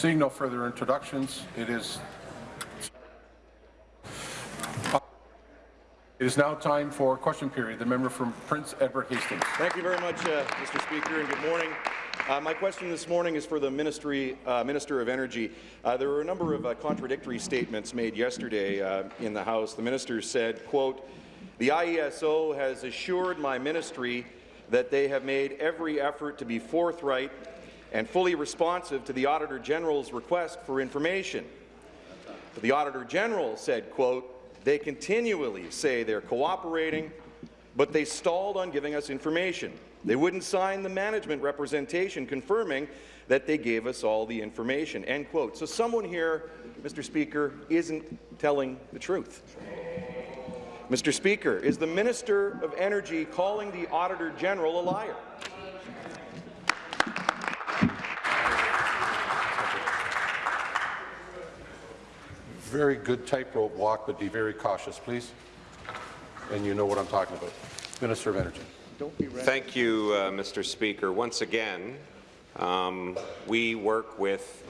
Seeing no further introductions, it is It is now time for question period. The member from Prince Edward Hastings. Thank you very much, uh, Mr. Speaker, and good morning. Uh, my question this morning is for the Ministry, uh, Minister of Energy. Uh, there were a number of uh, contradictory statements made yesterday uh, in the House. The minister said, quote, the IESO has assured my ministry that they have made every effort to be forthright and fully responsive to the Auditor General's request for information. But the Auditor General said, quote, they continually say they're cooperating, but they stalled on giving us information. They wouldn't sign the management representation confirming that they gave us all the information." End quote. So someone here, Mr. Speaker, isn't telling the truth. Mr. Speaker, is the Minister of Energy calling the Auditor General a liar? Very good tightrope walk, but be very cautious, please. And you know what I'm talking about. Minister of Energy. Thank you, uh, Mr. Speaker. Once again, um, we work with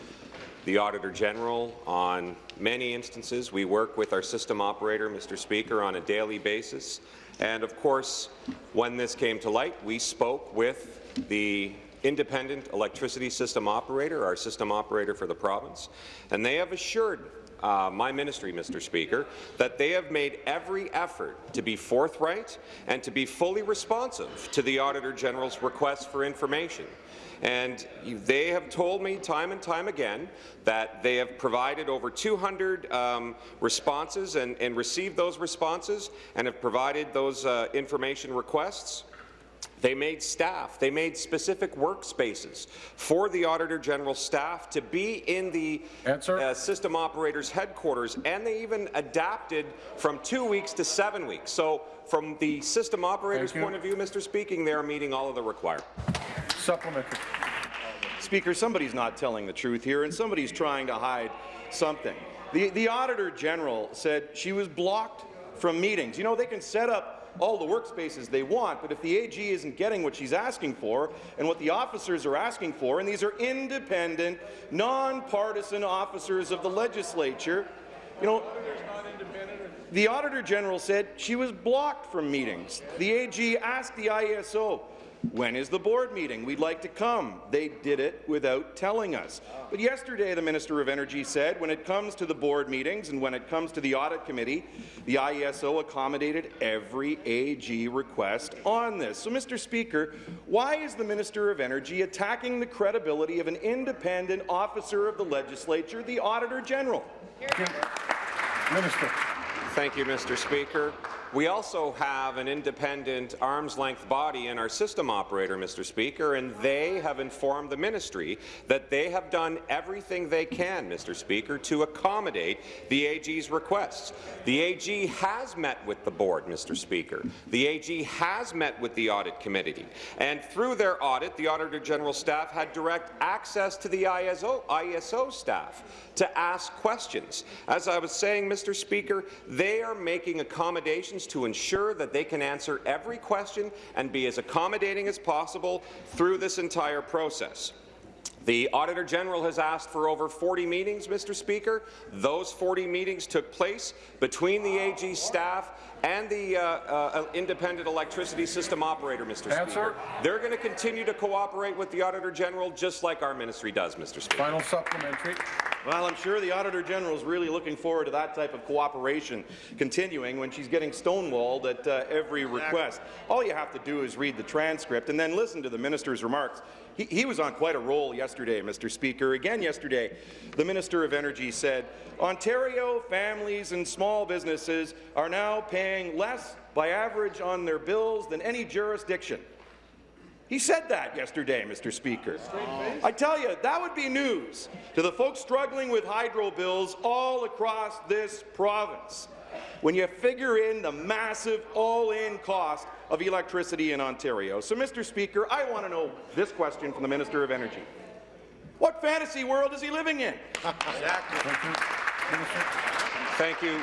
the Auditor General on many instances. We work with our system operator, Mr. Speaker, on a daily basis. And of course, when this came to light, we spoke with the independent electricity system operator, our system operator for the province, and they have assured uh, my ministry, Mr. Speaker, that they have made every effort to be forthright and to be fully responsive to the Auditor General's request for information. And they have told me time and time again that they have provided over 200 um, responses and, and, received those responses and have provided those uh, information requests. They made staff, they made specific workspaces for the Auditor General staff to be in the uh, system operators headquarters, and they even adapted from two weeks to seven weeks. So from the system operator's point of view, Mr. Speaking, they are meeting all of the requirements. Supplementary. Speaker, somebody's not telling the truth here, and somebody's trying to hide something. The, the Auditor General said she was blocked from meetings. You know, they can set up all the workspaces they want, but if the AG isn't getting what she's asking for and what the officers are asking for, and these are independent, nonpartisan officers of the legislature, you know, the Auditor General said she was blocked from meetings. The AG asked the IESO, when is the board meeting? We'd like to come. They did it without telling us. But yesterday, the Minister of Energy said when it comes to the board meetings and when it comes to the audit committee, the IESO accommodated every AG request on this. So, Mr. Speaker, why is the Minister of Energy attacking the credibility of an independent officer of the legislature, the Auditor General? Minister. Thank you, Mr. Speaker. We also have an independent arm's-length body in our system operator, Mr. Speaker, and they have informed the ministry that they have done everything they can, Mr. Speaker, to accommodate the AG's requests. The AG has met with the board, Mr. Speaker. The AG has met with the audit committee, and through their audit, the Auditor General staff had direct access to the ISO, ISO staff to ask questions. As I was saying, Mr. Speaker, they are making accommodations to ensure that they can answer every question and be as accommodating as possible through this entire process. The Auditor General has asked for over 40 meetings, Mr. Speaker. Those 40 meetings took place between the AG staff and the uh, uh, independent electricity system operator, Mr. Answer. Speaker. They're going to continue to cooperate with the Auditor General just like our ministry does, Mr. Speaker. Final supplementary. Well, I'm sure the Auditor General is really looking forward to that type of cooperation continuing when she's getting stonewalled at uh, every request. All you have to do is read the transcript and then listen to the minister's remarks. He, he was on quite a roll yesterday, Mr. Speaker. Again yesterday, the Minister of Energy said, Ontario families and small businesses are now paying less by average on their bills than any jurisdiction. He said that yesterday, Mr. Speaker. I tell you, that would be news to the folks struggling with hydro bills all across this province. When you figure in the massive all-in cost of electricity in Ontario. So, Mr. Speaker, I want to know this question from the Minister of Energy. What fantasy world is he living in? exactly. Thank you.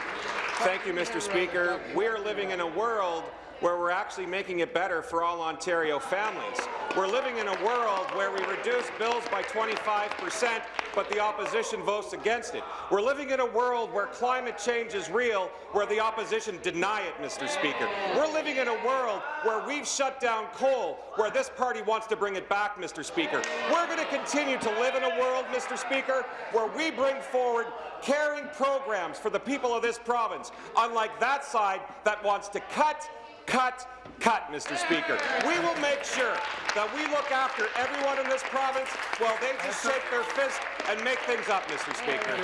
Thank you, Mr. Speaker. We're living in a world where we're actually making it better for all Ontario families. We're living in a world where we reduce bills by 25 percent, but the opposition votes against it. We're living in a world where climate change is real, where the opposition deny it, Mr. Speaker. We're living in a world where we've shut down coal, where this party wants to bring it back, Mr. Speaker. We're going to continue to live in a world, Mr. Speaker, where we bring forward caring programs for the people of this province, unlike that side that wants to cut, cut, cut, Mr. Speaker. We will make sure that we look after everyone in this province while they just shake their fist and make things up, Mr. Speaker.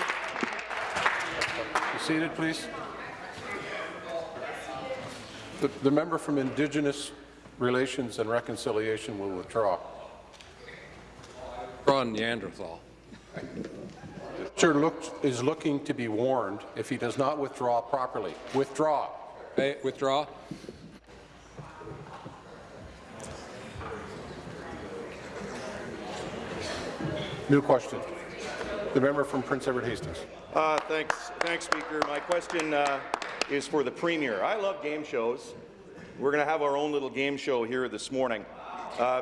Be seated, please. The, the member from Indigenous Relations and Reconciliation will withdraw. Ron Neanderthal. Sir looks, is looking to be warned if he does not withdraw properly. Withdraw. Hey, withdraw. New question. The member from Prince Edward Hastings. Uh, thanks, thanks, Speaker. My question uh, is for the Premier. I love game shows. We're going to have our own little game show here this morning. Uh,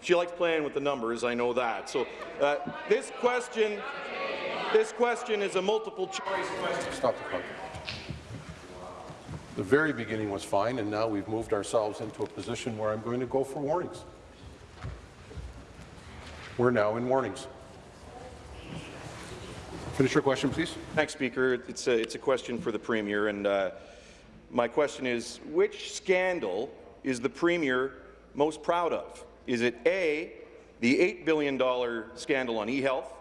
she likes playing with the numbers, I know that. So uh, this question, this question is a multiple choice question. Stop the clock. The very beginning was fine, and now we've moved ourselves into a position where I'm going to go for warnings. We're now in warnings. Finish your question, please. Thanks, Speaker. It's a, it's a question for the Premier, and uh, my question is, which scandal is the Premier most proud of? Is it A, the $8 billion scandal on e-health,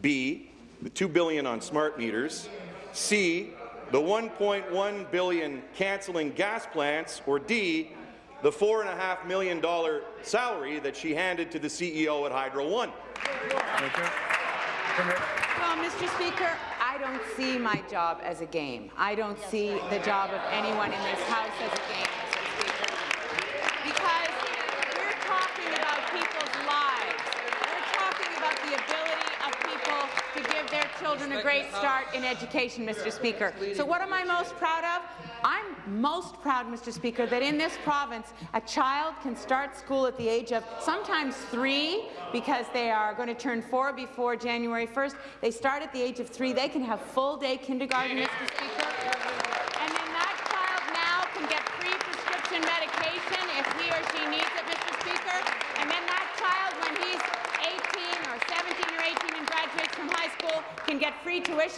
B, the 2 billion on smart meters, C, the 1.1 billion cancelling gas plants, or D, the $4.5 million salary that she handed to the CEO at Hydro One? Well, Mr. Speaker, I don't see my job as a game. I don't see the job of anyone in this House as a game, Mr. Speaker. Because we're talking about people's lives. We're talking about the ability of people to give their children a great start in education, Mr. Speaker. So what am I most proud of? I'm most proud, Mr. Speaker, that in this province, a child can start school at the age of sometimes three, because they are going to turn four before January 1st. They start at the age of three. They can have full-day kindergarten, Mr. Speaker. And then that child now can get free prescription medication if he or she needs it, Mr. Speaker. And then that child, when he's 18 or 17 or 18 and graduates from high school, can get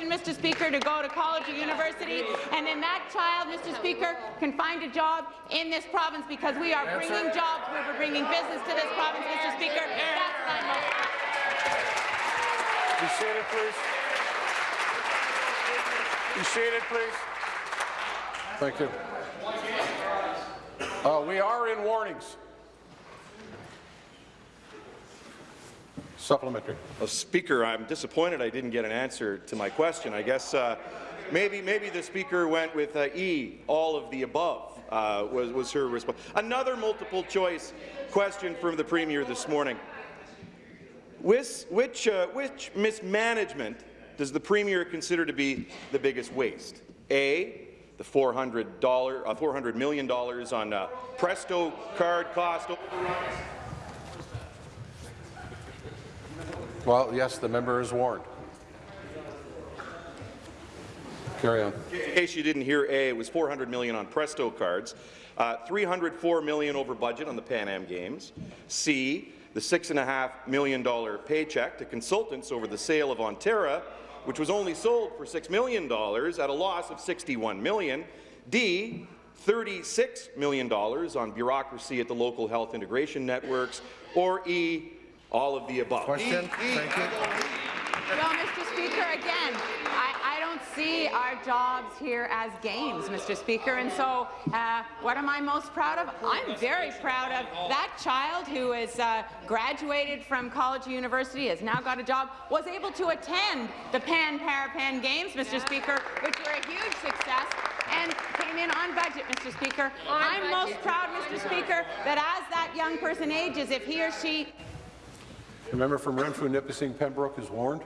free tuition, Mr. Speaker, to go to college or university. And then that child, Mr. Speaker, can find a job in this province because we are bringing jobs, we're bringing business to this province, Mr. Speaker. That's my most Be seated, please. Be seated, please. Thank you. Uh, we are in warnings. Supplementary. Well, Speaker, I'm disappointed I didn't get an answer to my question. I guess uh, maybe maybe the Speaker went with uh, E, all of the above, uh, was, was her response. Another multiple choice question from the Premier this morning. Which, which, uh, which mismanagement does the Premier consider to be the biggest waste? A, the $400, uh, $400 million on uh, Presto card cost overruns. Well, yes, the member is warned. Carry on. In case you didn't hear A, it was 400 million on Presto cards, uh, 304 million over budget on the Pan Am Games. C, the six and a half million dollar paycheck to consultants over the sale of Ontera, which was only sold for six million dollars at a loss of 61 million. D, 36 million dollars on bureaucracy at the local health integration networks. Or E, all of the above. Question. Thank you. Well, Mr. Speaker, again, I, I don't see our jobs here as games, Mr. Speaker, and so uh, what am I most proud of? I'm very proud of that child who is uh, graduated from college or university, has now got a job, was able to attend the Pan Parapan Games, Mr. Speaker, which were a huge success, and came in on budget, Mr. Speaker. I'm most proud, Mr. Speaker, that as that young person ages, if he or she The member from Renfrew, Nipissing, Pembroke is warned.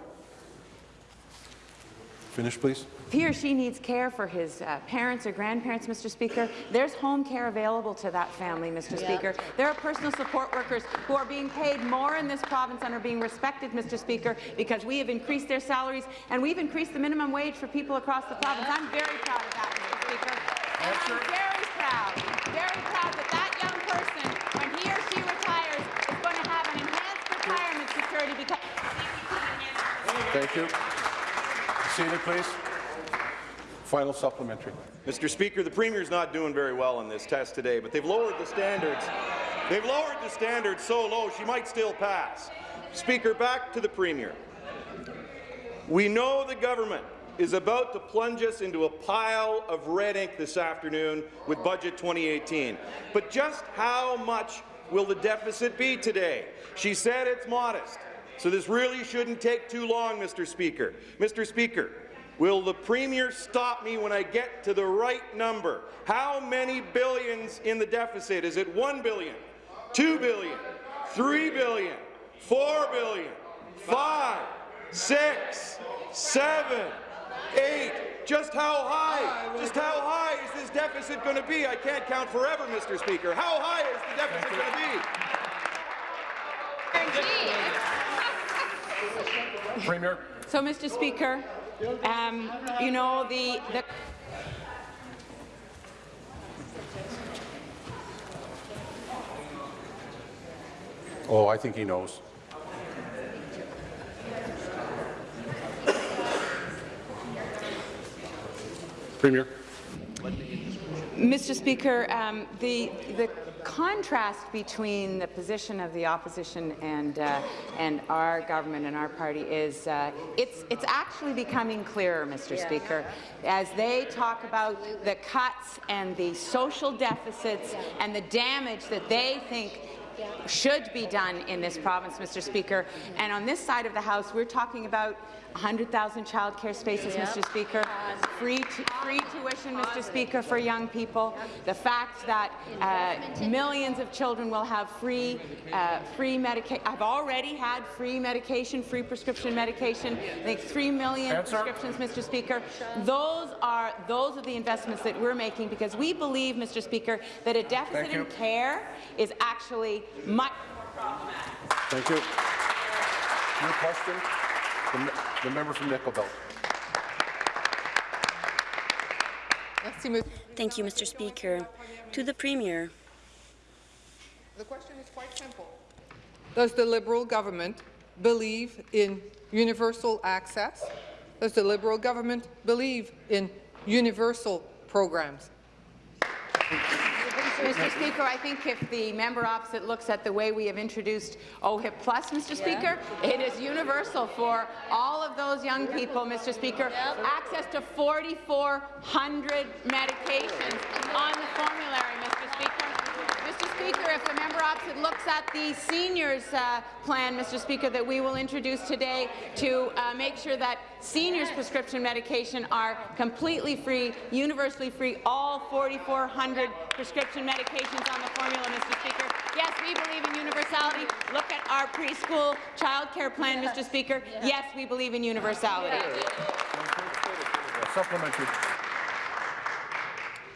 Finish, please. If he or she needs care for his uh, parents or grandparents, Mr. Speaker, there's home care available to that family, Mr. Speaker. There are personal support workers who are being paid more in this province and are being respected, Mr. Speaker, because we have increased their salaries and we've increased the minimum wage for people across the province. I'm very proud of that, Mr. Speaker. And I'm very proud, very proud that that young person, when he or she retires, is going to have an enhanced retirement security because Thank you. Seated, please. Final supplementary. Mr. Speaker, the Premier's not doing very well in this test today, but they've lowered the standards. They've lowered the standards so low she might still pass. Speaker, back to the Premier. We know the government is about to plunge us into a pile of red ink this afternoon with Budget 2018. But just how much will the deficit be today? She said it's modest, so this really shouldn't take too long, Mr. Speaker. Mr. Speaker, will the Premier stop me when I get to the right number? How many billions in the deficit? Is it 1 billion, 2 billion, 3 billion, 4 billion, 5, 6, 7, eight. Just how high? Just how high is this deficit going to be? I can't count forever, Mr. Speaker. How high is the deficit going to be? Premier. So, Mr. Speaker, um, you know, the, the Oh, I think he knows. Premier. Mr. Speaker, um, the, the contrast between the position of the opposition and, uh, and our government and our party is uh, it's, it's actually becoming clearer, Mr. Speaker, as they talk about the cuts and the social deficits and the damage that they think should be done in this province, Mr. Speaker. And on this side of the House, we're talking about 100,000 childcare spaces, Mr. Speaker, free, free tuition, Mr. Speaker, for young people, the fact that uh, millions of children will have free, uh, free medication. I've already had free medication, free prescription medication. I think 3 million Answer. prescriptions, Mr. Speaker. Those are those are the investments that we're making because we believe, Mr. Speaker, that a deficit in care is actually much Thank you. Your question, the, the member from Nickel Thank you, Mr. Speaker. To the Premier. The question is quite simple. Does the Liberal government believe in universal access? Does the Liberal government believe in universal programs? Mr. Speaker, I think if the member opposite looks at the way we have introduced OHIP Plus, Mr. Speaker, it is universal for all of those young people, Mr. Speaker, access to 4,400 medications on the formulary, Mr. Speaker. Mr. Speaker, if the member opposite looks at the seniors uh, plan, Mr. Speaker, that we will introduce today to uh, make sure that seniors' prescription medication are completely free, universally free, all 4,400 prescription medications on the formula, Mr. Speaker. Yes, we believe in universality. Look at our preschool child care plan, Mr. Speaker. Yes, we believe in universality. Supplementary.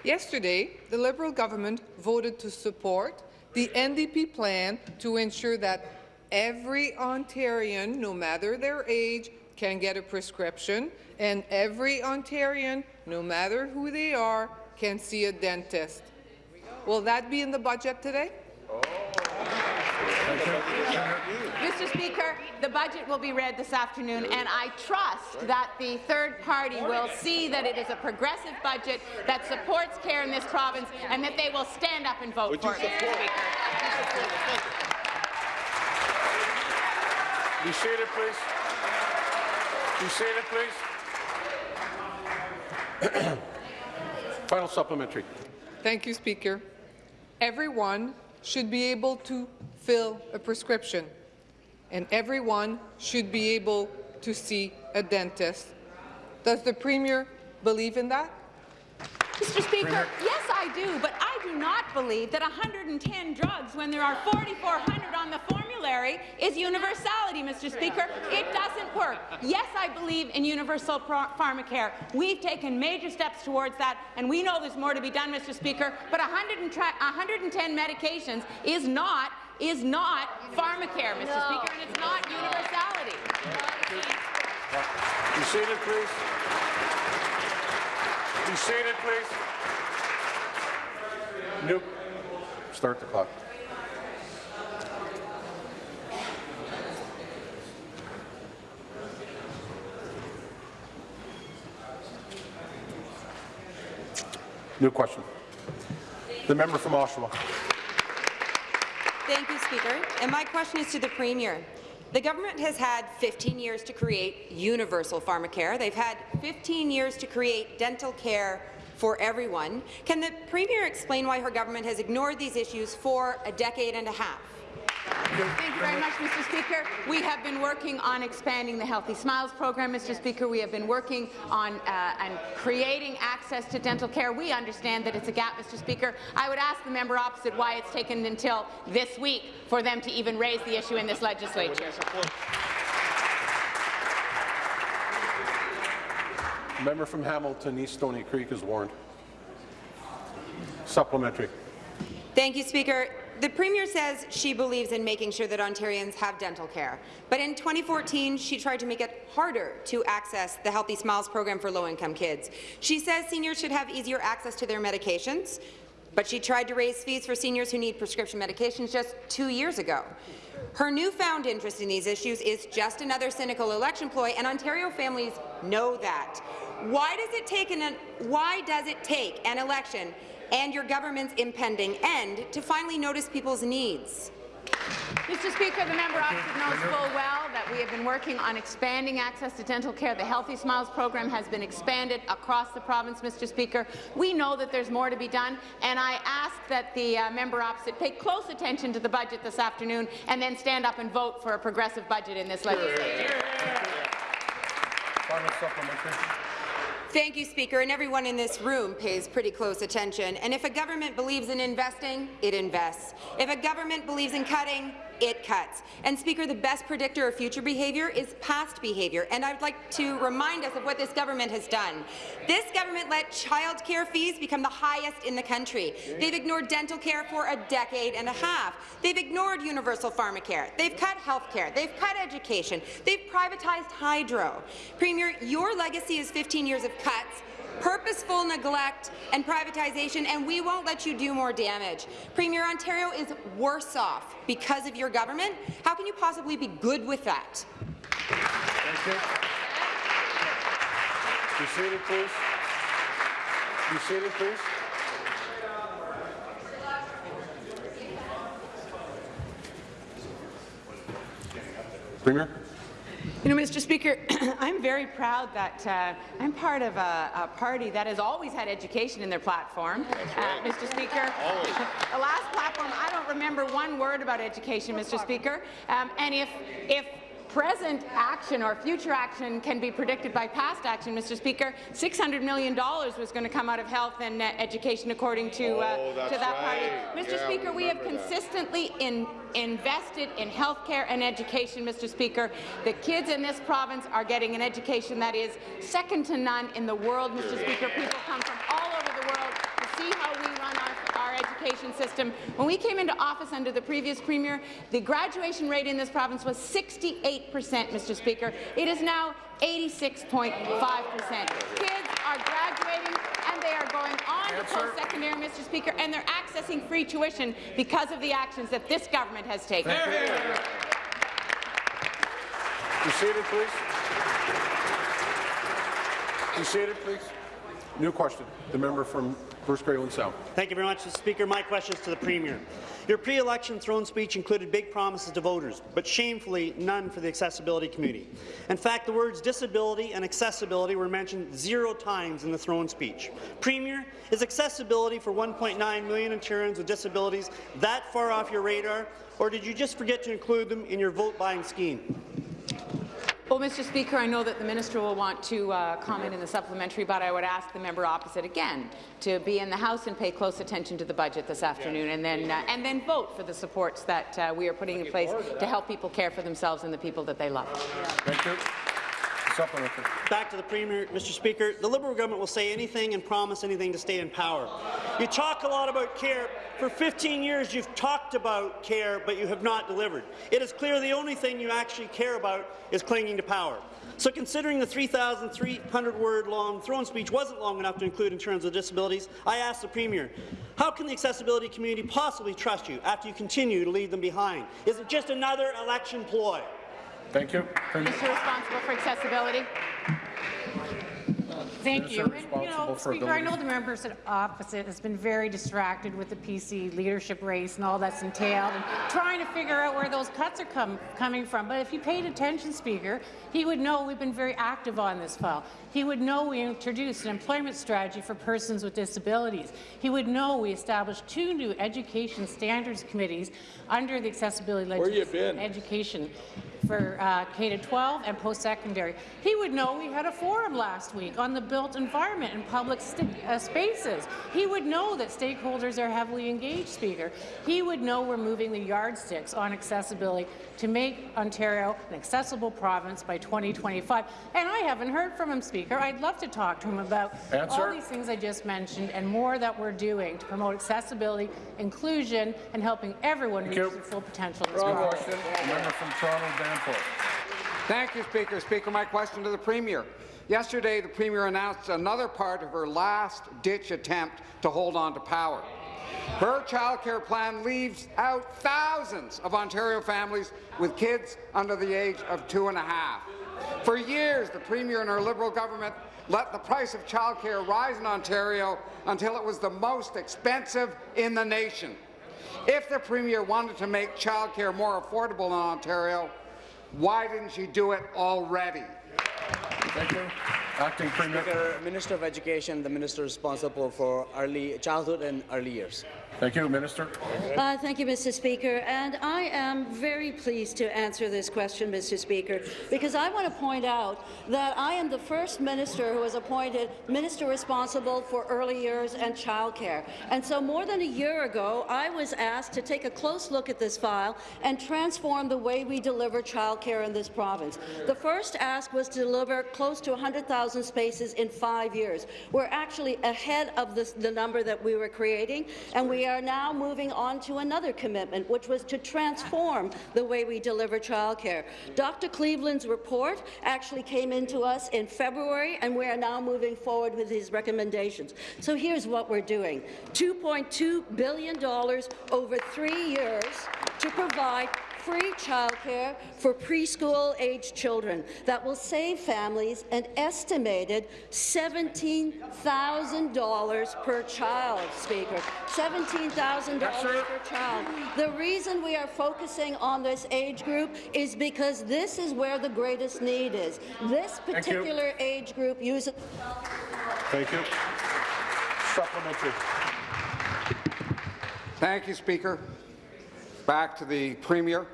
Yesterday, the Liberal government voted to support the NDP plan to ensure that every Ontarian, no matter their age, can get a prescription, and every Ontarian, no matter who they are, can see a dentist. Will that be in the budget today? Mr. Speaker, the budget will be read this afternoon, and I trust that the third party will see that it is a progressive budget that supports care in this province, and that they will stand up and vote for it, Mr. Speaker. Be seated, please. Be seated, please. Final supplementary. Thank you, Speaker. Everyone should be able to fill a prescription, and everyone should be able to see a dentist. Does the Premier believe in that? Mr. Speaker, yes, I do, but I do not believe that 110 drugs, when there are 4,400 on the formulary, is universality, Mr. Speaker. It doesn't work. Yes, I believe in universal pro- pharmacare. We've taken major steps towards that, and we know there's more to be done, Mr. Speaker, but 110 medications is not is not pharmacare, Mr. Speaker, and it's not universality. Be seated, please. Be seated, please. New. Start the clock. New question. The member from Oshawa. Thank you, Speaker. And my question is to the Premier. The government has had 15 years to create universal pharmacare. They've had 15 years to create dental care for everyone. Can the Premier explain why her government has ignored these issues for a decade and a half? Thank you very much, Mr. Speaker. We have been working on expanding the Healthy Smiles program, Mr. Speaker. We have been working on uh, and creating access to dental care. We understand that it's a gap, Mr. Speaker. I would ask the member opposite why it's taken until this week for them to even raise the issue in this legislature. Member from Hamilton East Stony Creek is warned. Supplementary. Thank you, Speaker. The Premier says she believes in making sure that Ontarians have dental care. But in 2014, she tried to make it harder to access the Healthy Smiles program for low-income kids. She says seniors should have easier access to their medications, but she tried to raise fees for seniors who need prescription medications just two years ago. Her newfound interest in these issues is just another cynical election ploy, and Ontario families know that. Why does it take an, why does it take an election and your government's impending end to finally notice people's needs? Mr. Speaker, the member opposite knows full well that we have been working on expanding access to dental care. The Healthy Smiles program has been expanded across the province, Mr. Speaker. We know that there's more to be done, and I ask that the uh, member opposite pay close attention to the budget this afternoon and then stand up and vote for a progressive budget in this legislature. Final supplementary. Thank you, Speaker, and everyone in this room pays pretty close attention. And if a government believes in investing, it invests. If a government believes in cutting, it cuts. And Speaker, the best predictor of future behaviour is past behaviour, and I'd like to remind us of what this government has done. This government let childcare fees become the highest in the country. They've ignored dental care for a decade and a half. They've ignored universal pharmacare. They've cut health care. They've cut education. They've privatized hydro. Premier, your legacy is 15 years of cuts, purposeful neglect and privatization, and we won't let you do more damage. Premier, Ontario is worse off because of your government. How can you possibly be good with that? Thank you. Be seated, please. Be seated, please. Premier? You know, Mr. Speaker, I'm very proud that uh, I'm part of a, a, party that has always had education in their platform. Uh, Mr. Speaker, the last platform, I don't remember one word about education, Mr. Speaker. Um, and if, if present action or future action can be predicted by past action, Mr. Speaker. $600 million was going to come out of health and uh, education, according to, uh, oh, to that right. party. Mr. Yeah, Speaker, we have that. consistently in, invested in health care and education, Mr. Speaker. The kids in this province are getting an education that is second to none in the world, Mr. Speaker. People come from all over the world to see how we run our, our education system. When we came into office under the previous Premier, the graduation rate in this province was 68 percent, Mr. Speaker. It is now 86.5 percent. Kids are graduating and they are going on to post-secondary, Mr. Speaker, and they're accessing free tuition because of the actions that this government has taken. Be seated, please. Seated, please. New question. The member from Bruce Grey Owen Sound. Thank you very much, Mr. Speaker. My question is to the Premier. Your pre-election throne speech included big promises to voters, but shamefully none for the accessibility community. In fact, the words disability and accessibility were mentioned zero times in the throne speech. Premier, is accessibility for 1.9 million Ontarians with disabilities that far off your radar, or did you just forget to include them in your vote-buying scheme? Well, Mr. Speaker, I know that the minister will want to uh, comment in the supplementary, but I would ask the member opposite again to be in the House and pay close attention to the budget this afternoon, and then uh, and then vote for the supports that uh, we are putting in place to help people care for themselves and the people that they love. Thank you. Back to the Premier, Mr. Speaker. The Liberal government will say anything and promise anything to stay in power. You talk a lot about care. For 15 years, you've talked about care, but you have not delivered. It is clear the only thing you actually care about is clinging to power. So considering the 3,300-word long throne speech wasn't long enough to include in terms of disabilities, I ask the Premier, how can the accessibility community possibly trust you after you continue to leave them behind? Is it just another election ploy? Thank you. Premier. Minister responsible for accessibility. Thank you. And, you know, Speaker, I know the members at opposite has been very distracted with the PC leadership race and all that's entailed, and trying to figure out where those cuts are come, coming from. But if he paid attention, Speaker, he would know we've been very active on this file. He would know we introduced an employment strategy for persons with disabilities. He would know we established two new education standards committees under the accessibility legislation Where you been? education for uh, K-12 and post-secondary. He would know we had a forum last week on the built environment and public uh, spaces. He would know that stakeholders are heavily engaged, Speaker. He would know we're moving the yardsticks on accessibility to make Ontario an accessible province by 2025. And I haven't heard from him, Speaker. I'd love to talk to him about all these things I just mentioned and more that we're doing to promote accessibility, inclusion, and helping everyone reach you. their full potential in this Good province. question. The member from Toronto Danforth. Thank you, Speaker. Speaker, my question to the Premier. Yesterday, the Premier announced another part of her last-ditch attempt to hold on to power. Her childcare plan leaves out thousands of Ontario families with kids under the age of two and a half. For years, the Premier and her Liberal government let the price of childcare rise in Ontario until it was the most expensive in the nation. If the Premier wanted to make childcare more affordable in Ontario, why didn't she do it already? Thank you. Acting Premier. Speaker, Minister of Education, the minister responsible for early childhood and early years. Thank you, Minister. Uh, thank you, Mr. Speaker. And I am very pleased to answer this question, Mr. Speaker, because I want to point out that I am the first minister who was appointed minister responsible for early years and childcare. And so more than a year ago, I was asked to take a close look at this file and transform the way we deliver childcare in this province. The first ask was to deliver close to 100,000 spaces in five years. We're actually ahead of this, the number that we were creating, and we are now moving on to another commitment, which was to transform the way we deliver childcare. Dr. Cleveland's report actually came into us in February, and we are now moving forward with his recommendations. So here's what we're doing. $2.2 billion over three years to provide free childcare for preschool-age children that will save families an estimated $17,000 per child, Speaker. $17,000 per child. The reason we are focusing on this age group is because this is where the greatest need is. This particular age group uses Thank you. Supplementary. Thank you, Speaker. Back to the Premier,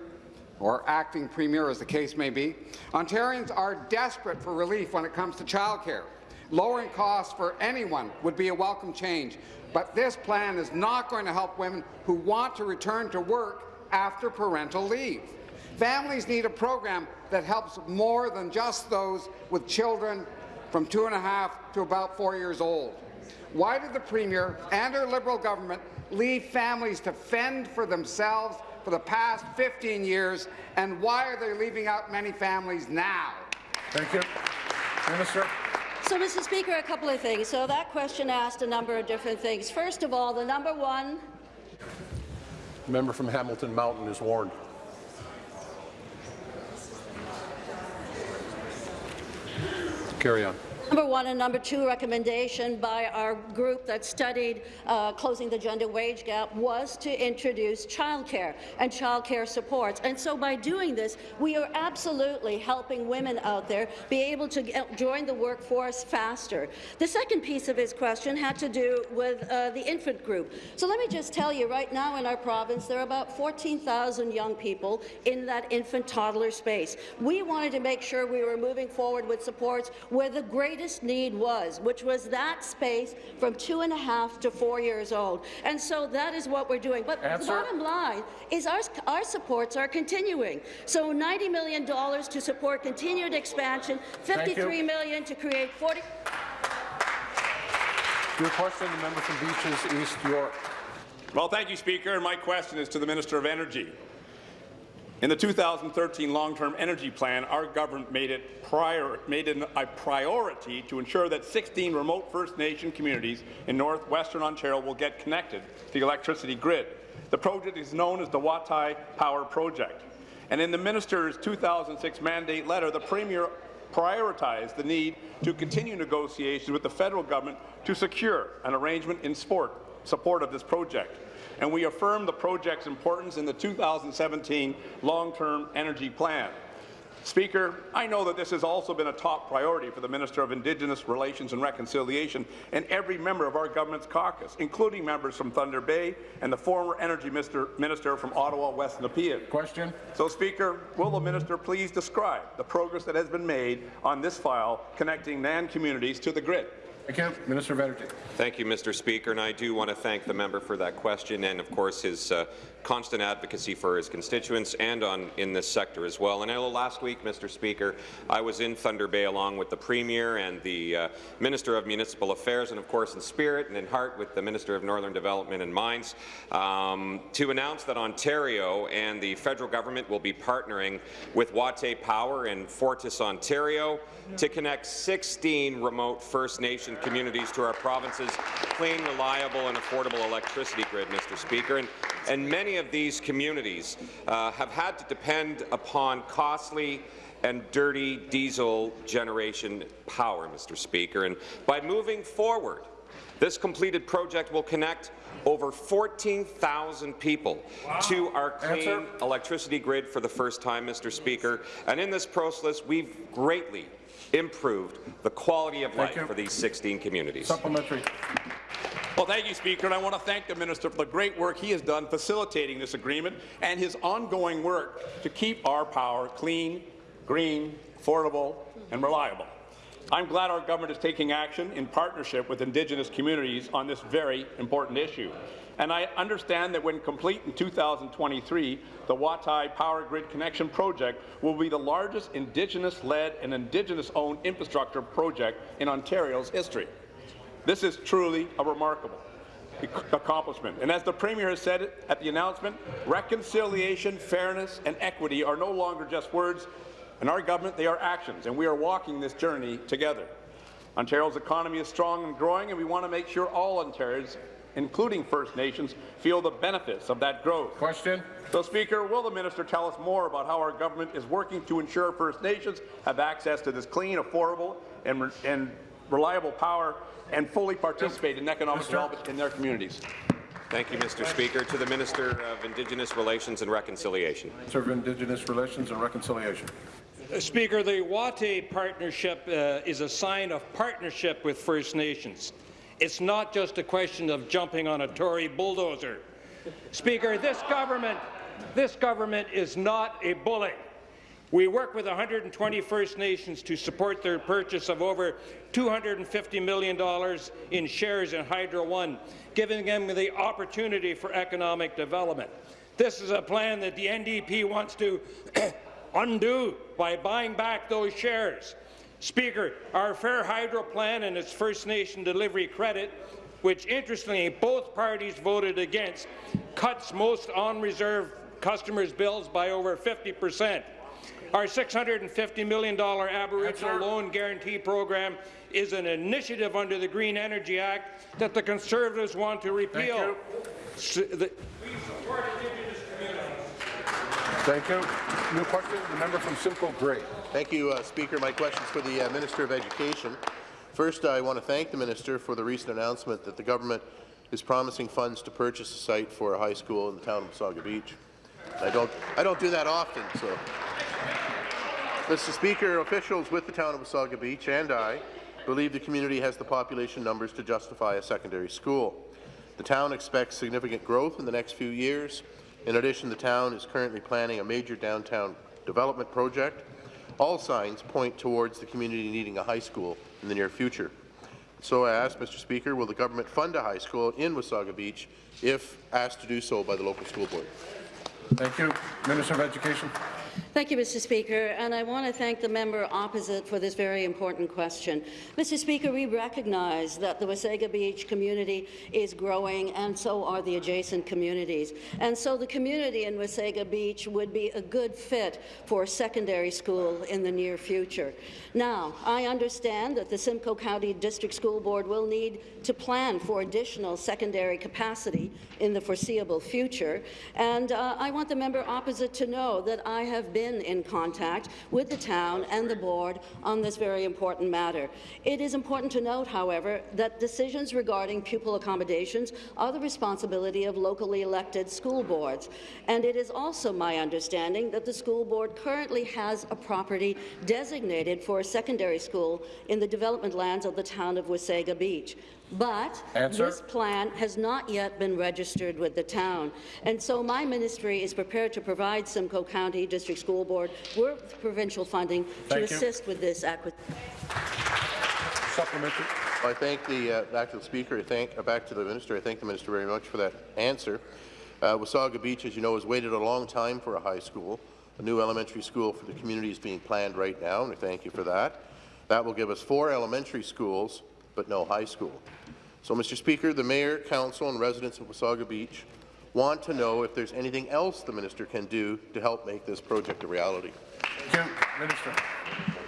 or acting Premier as the case may be. Ontarians are desperate for relief when it comes to childcare. Lowering costs for anyone would be a welcome change, but this plan is not going to help women who want to return to work after parental leave. Families need a program that helps more than just those with children from two and a half to about four years old. Why did the Premier and her Liberal government leave families to fend for themselves for the past 15 years, and why are they leaving out many families now? Thank you. Minister. So, Mr. Speaker, a couple of things. So that question asked a number of different things. First of all, the number one Member from Hamilton Mountain is warned. Carry on. Number one and number two recommendation by our group that studied uh, closing the gender wage gap was to introduce childcare and childcare supports. And so by doing this, we are absolutely helping women out there be able to get, join the workforce faster. The second piece of his question had to do with uh, the infant group. So let me just tell you, right now in our province, there are about 14,000 young people in that infant toddler space. We wanted to make sure we were moving forward with supports where the greatest need was, which was that space from two and a half to four years old. And so that is what we're doing. But Answer. the bottom line is our, our supports are continuing. So $90 million to support continued expansion, 53 million to create 40 Your question, the member from Beaches East York. Well, thank you, Speaker. My question is to the Minister of Energy. In the 2013 long-term energy plan, our government made it, prior, made it a priority to ensure that 16 remote First Nation communities in northwestern Ontario will get connected to the electricity grid. The project is known as the Watay Power Project. And in the minister's 2006 mandate letter, the Premier prioritized the need to continue negotiations with the federal government to secure an arrangement in sport, support of this project and we affirm the project's importance in the 2017 long-term energy plan. Speaker, I know that this has also been a top priority for the Minister of Indigenous Relations and Reconciliation and every member of our government's caucus, including members from Thunder Bay and the former Energy Minister, minister from Ottawa West Nepean. Question. So, Speaker, will the minister please describe the progress that has been made on this file connecting NAN communities to the grid? You. Minister of Energy. Thank you, Mr. Speaker, and I do want to thank the member for that question and, of course, his uh, constant advocacy for his constituents and on in this sector as well. And last week, Mr. Speaker, I was in Thunder Bay along with the Premier and the uh, Minister of Municipal Affairs, and of course in spirit and in heart with the Minister of Northern Development and Mines, um, to announce that Ontario and the federal government will be partnering with Watay Power in Fortis, Ontario, to connect 16 remote First Nation communities to our province's clean, reliable, and affordable electricity grid, Mr. Speaker. And, and many of these communities uh, have had to depend upon costly and dirty diesel generation power, Mr. Speaker. And by moving forward, this completed project will connect over 14,000 people to our clean Answer. electricity grid for the first time, Mr. Speaker. And in this process, we've greatly improved the quality of life you. for these 16 communities. Supplementary. Well, thank you, Speaker, and I want to thank the minister for the great work he has done facilitating this agreement and his ongoing work to keep our power clean, green, affordable, and reliable. I'm glad our government is taking action in partnership with Indigenous communities on this very important issue. And I understand that when complete in 2023, the Watay Power Grid Connection Project will be the largest Indigenous-led and Indigenous-owned infrastructure project in Ontario's history. This is truly a remarkable accomplishment. And as the Premier has said at the announcement, reconciliation, fairness and equity are no longer just words. In our government, they are actions, and we are walking this journey together. Ontario's economy is strong and growing, and we want to make sure all Ontarians, including First Nations, feel the benefits of that growth. Question. So, Speaker, will the minister tell us more about how our government is working to ensure First Nations have access to this clean, affordable, and, and reliable power and fully participate in economic Minister. development in their communities? Thank you, Mr. Speaker. To the Minister of Indigenous Relations and Reconciliation. Minister of Indigenous Relations and Reconciliation. Speaker, the Watay partnership uh, is a sign of partnership with First Nations. It's not just a question of jumping on a Tory bulldozer. Speaker, this government, this government is not a bully. We work with 120 First Nations to support their purchase of over $250 million in shares in Hydro One, giving them the opportunity for economic development. This is a plan that the NDP wants to undo by buying back those shares. Speaker, our Fair Hydro plan and its First Nation delivery credit, which interestingly both parties voted against, cuts most on-reserve customers' bills by over 50 percent. Our $650 million Aboriginal Loan Guarantee Program is an initiative under the Green Energy Act that the Conservatives want to repeal. S- the- Thank you. New question. The member from Simcoe Grey. Thank you, uh, Speaker. My question is for the uh, Minister of Education. First, I want to thank the minister for the recent announcement that the government is promising funds to purchase a site for a high school in the town of Wasaga Beach. I don't, I don't do that often, so. Mr. Speaker, officials with the town of Wasaga Beach and I believe the community has the population numbers to justify a secondary school. The town expects significant growth in the next few years. In addition, the town is currently planning a major downtown development project. All signs point towards the community needing a high school in the near future. So I ask, Mr. Speaker, will the government fund a high school in Wasaga Beach if asked to do so by the local school board? Thank you. Minister of Education. Thank you, Mr. Speaker, and I want to thank the member opposite for this very important question. Mr. Speaker, we recognize that the Wasaga Beach community is growing, and so are the adjacent communities. And so the community in Wasaga Beach would be a good fit for a secondary school in the near future. Now, I understand that the Simcoe County District School Board will need to plan for additional secondary capacity in the foreseeable future, and uh, I want the member opposite to know that I have been in contact with the town and the board on this very important matter. It is important to note, however, that decisions regarding pupil accommodations are the responsibility of locally elected school boards, and it is also my understanding that the school board currently has a property designated for a secondary school in the development lands of the town of Wasaga Beach. But Answer. this plan has not yet been registered with the town. And so my ministry is prepared to provide Simcoe County District School Board with provincial funding to you. assist with this acquisition. Supplementary. I thank the uh, back to the speaker. I thank uh, back to the minister. I thank the minister very much for that answer. Uh, Wasaga Beach, as you know, has waited a long time for a high school. A new elementary school for the community is being planned right now, and I thank you for that. That will give us four elementary schools, but no high school. So, Mr. Speaker, the mayor, council, and residents of Wasaga Beach want to know if there's anything else the minister can do to help make this project a reality. Thank you. Minister.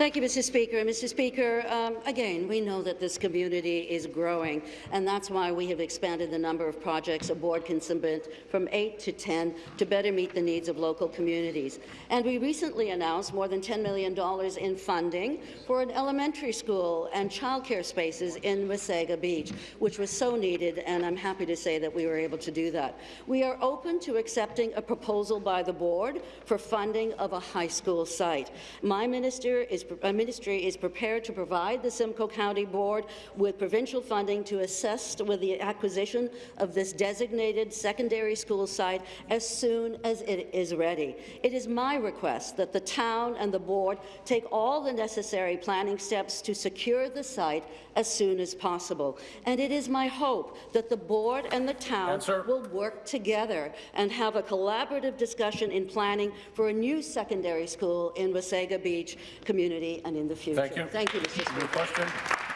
Thank you, Mr. Speaker. Mr. Speaker, um, again, we know that this community is growing, and that's why we have expanded the number of projects a board can submit from 8 to 10 to better meet the needs of local communities. And we recently announced more than $10 million in funding for an elementary school and childcare spaces in Wasaga Beach, which was so needed, and I'm happy to say that we were able to do that. We are open to accepting a proposal by the board for funding of a high school site. My minister is ministry is prepared to provide the Simcoe County Board with provincial funding to assist with the acquisition of this designated secondary school site as soon as it is ready. It is my request that the town and the board take all the necessary planning steps to secure the site as soon as possible. And it is my hope that the board and the town Answer. will work together and have a collaborative discussion in planning for a new secondary school in Wasaga Beach community and in the future. Thank you. Thank you, Mr. New Speaker. question.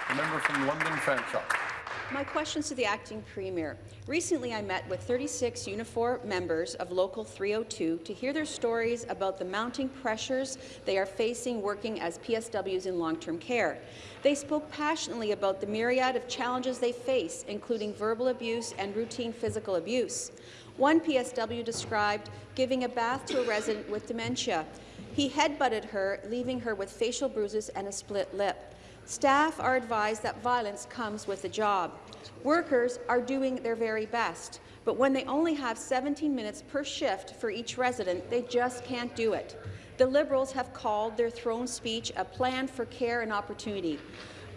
The member from London Fanshawe. My question is to the acting premier. Recently, I met with 36 Unifor members of Local 302 to hear their stories about the mounting pressures they are facing working as PSWs in long-term care. They spoke passionately about the myriad of challenges they face, including verbal abuse and routine physical abuse. One PSW described giving a bath to a resident with dementia. He headbutted her, leaving her with facial bruises and a split lip. Staff are advised that violence comes with the job. Workers are doing their very best, but when they only have 17 minutes per shift for each resident, they just can't do it. The Liberals have called their throne speech a plan for care and opportunity.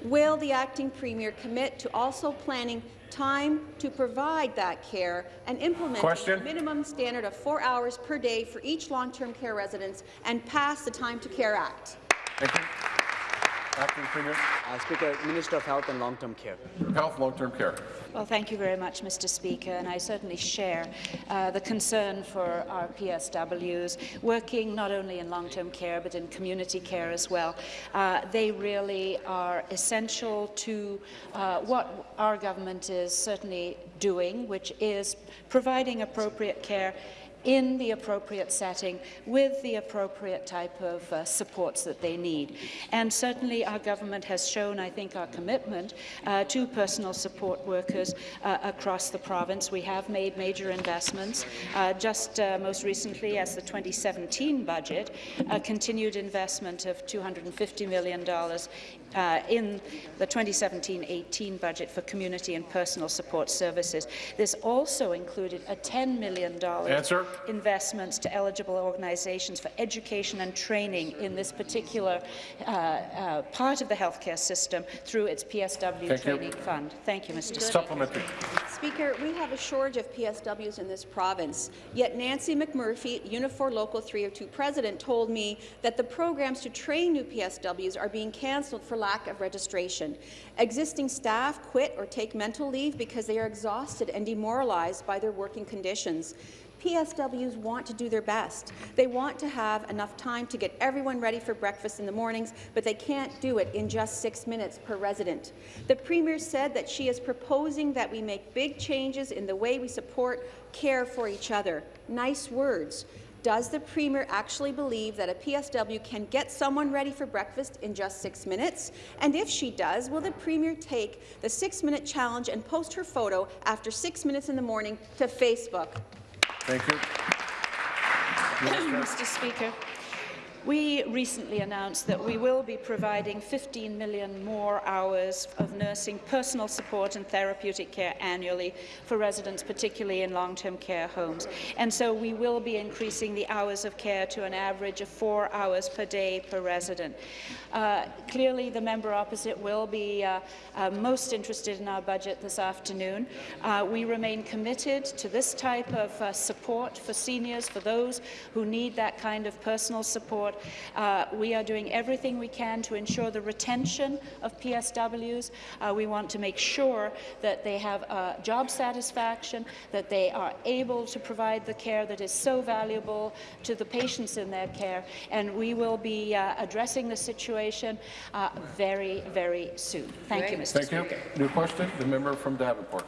Will the acting premier commit to also planning time to provide that care and implement a minimum standard of four hours per day for each long-term care residents and pass the Time to Care Act? Thank you. Acting Premier. Uh, Speaker, Minister of Health and Long-Term Care. Health, long-term care. Well, thank you very much, Mr. Speaker, and I certainly share uh, the concern for our PSWs working not only in long-term care but in community care as well. Uh, they really are essential to uh, what our government is certainly doing, which is providing appropriate care in the appropriate setting with the appropriate type of uh, supports that they need. And certainly our government has shown, I think, our commitment uh, to personal support workers uh, across the province. We have made major investments. Uh, just uh, most recently, as the 2017 budget, a continued investment of $250 million uh, in the 2017-18 budget for community and personal support services. This also included a $10 million Answer. investments to eligible organizations for education and training in this particular uh, uh, part of the healthcare system through its PSW Thank you. training fund. Thank you, Mr. Speaker. Supplementary. Speaker, we have a shortage of PSWs in this province, yet Nancy McMurphy, Unifor Local 302 president, told me that the programs to train new PSWs are being cancelled for lack of registration. Existing staff quit or take mental leave because they are exhausted and demoralized by their working conditions. PSWs want to do their best. They want to have enough time to get everyone ready for breakfast in the mornings, but they can't do it in just six minutes per resident. The Premier said that she is proposing that we make big changes in the way we support care for each other. Nice words. Does the Premier actually believe that a PSW can get someone ready for breakfast in just six minutes? And if she does, will the Premier take the six-minute challenge and post her photo after six minutes in the morning to Facebook? Thank you. Mr. Speaker, we recently announced that we will be providing 15 million more hours of nursing, personal support and therapeutic care annually for residents, particularly in long-term care homes. And so we will be increasing the hours of care to an average of four hours per day per resident. Uh, clearly, the member opposite will be uh, uh, most interested in our budget this afternoon. Uh, we remain committed to this type of uh, support for seniors, for those who need that kind of personal support. Uh, we are doing everything we can to ensure the retention of PSWs. Uh, we want to make sure that they have uh, job satisfaction, that they are able to provide the care that is so valuable to the patients in their care, and we will be uh, addressing the situation uh, very, very soon. Thank you, Mr. Thank Speaker. you. New question, the member from Davenport.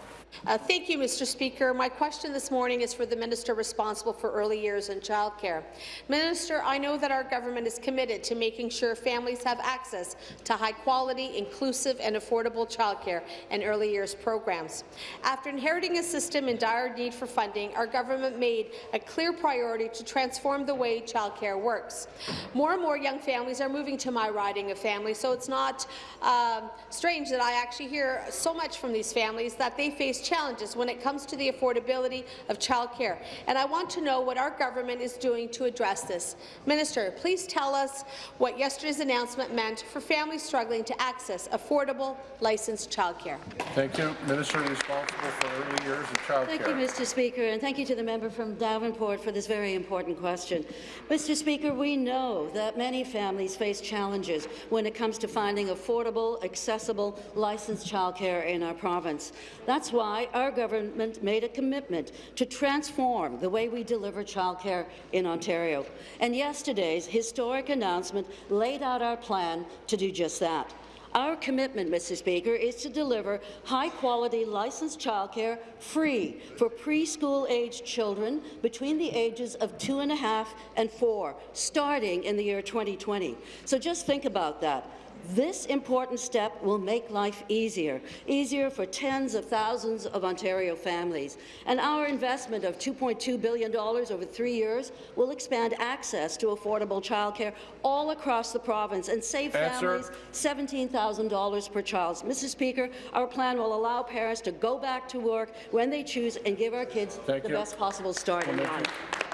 Uh, thank you, Mr. Speaker. My question this morning is for the minister responsible for early years and childcare. Minister, I know that our government is committed to making sure families have access to high-quality, inclusive and affordable childcare and early years programs. After inheriting a system in dire need for funding, our government made a clear priority to transform the way childcare works. More and more young families are moving to my riding of families, so it's not um, strange that I actually hear so much from these families that they face challenges when it comes to the affordability of childcare. And I want to know what our government is doing to address this. Minister, please tell us what yesterday's announcement meant for families struggling to access affordable, licensed childcare. Thank you. Minister responsible for early years and childcare. Thank you, Mr. Speaker, and thank you to the member from Davenport for this very important question. Mr. Speaker, we know that many families face challenges when it comes to finding affordable, accessible, licensed childcare in our province. That's why our government made a commitment to transform the way we deliver childcare in Ontario. And yesterday's historic announcement laid out our plan to do just that. Our commitment, Mr. Speaker, is to deliver high-quality licensed childcare free for preschool-aged children between the ages of two and a half and four, starting in the year 2020. So just think about that. This important step will make life easier, easier for tens of thousands of Ontario families. And our investment of $2.2 billion over three years will expand access to affordable childcare all across the province and save Answer. families $17,000 per child. Mr. Speaker, our plan will allow parents to go back to work when they choose and give our kids Thank the you. best possible start in life.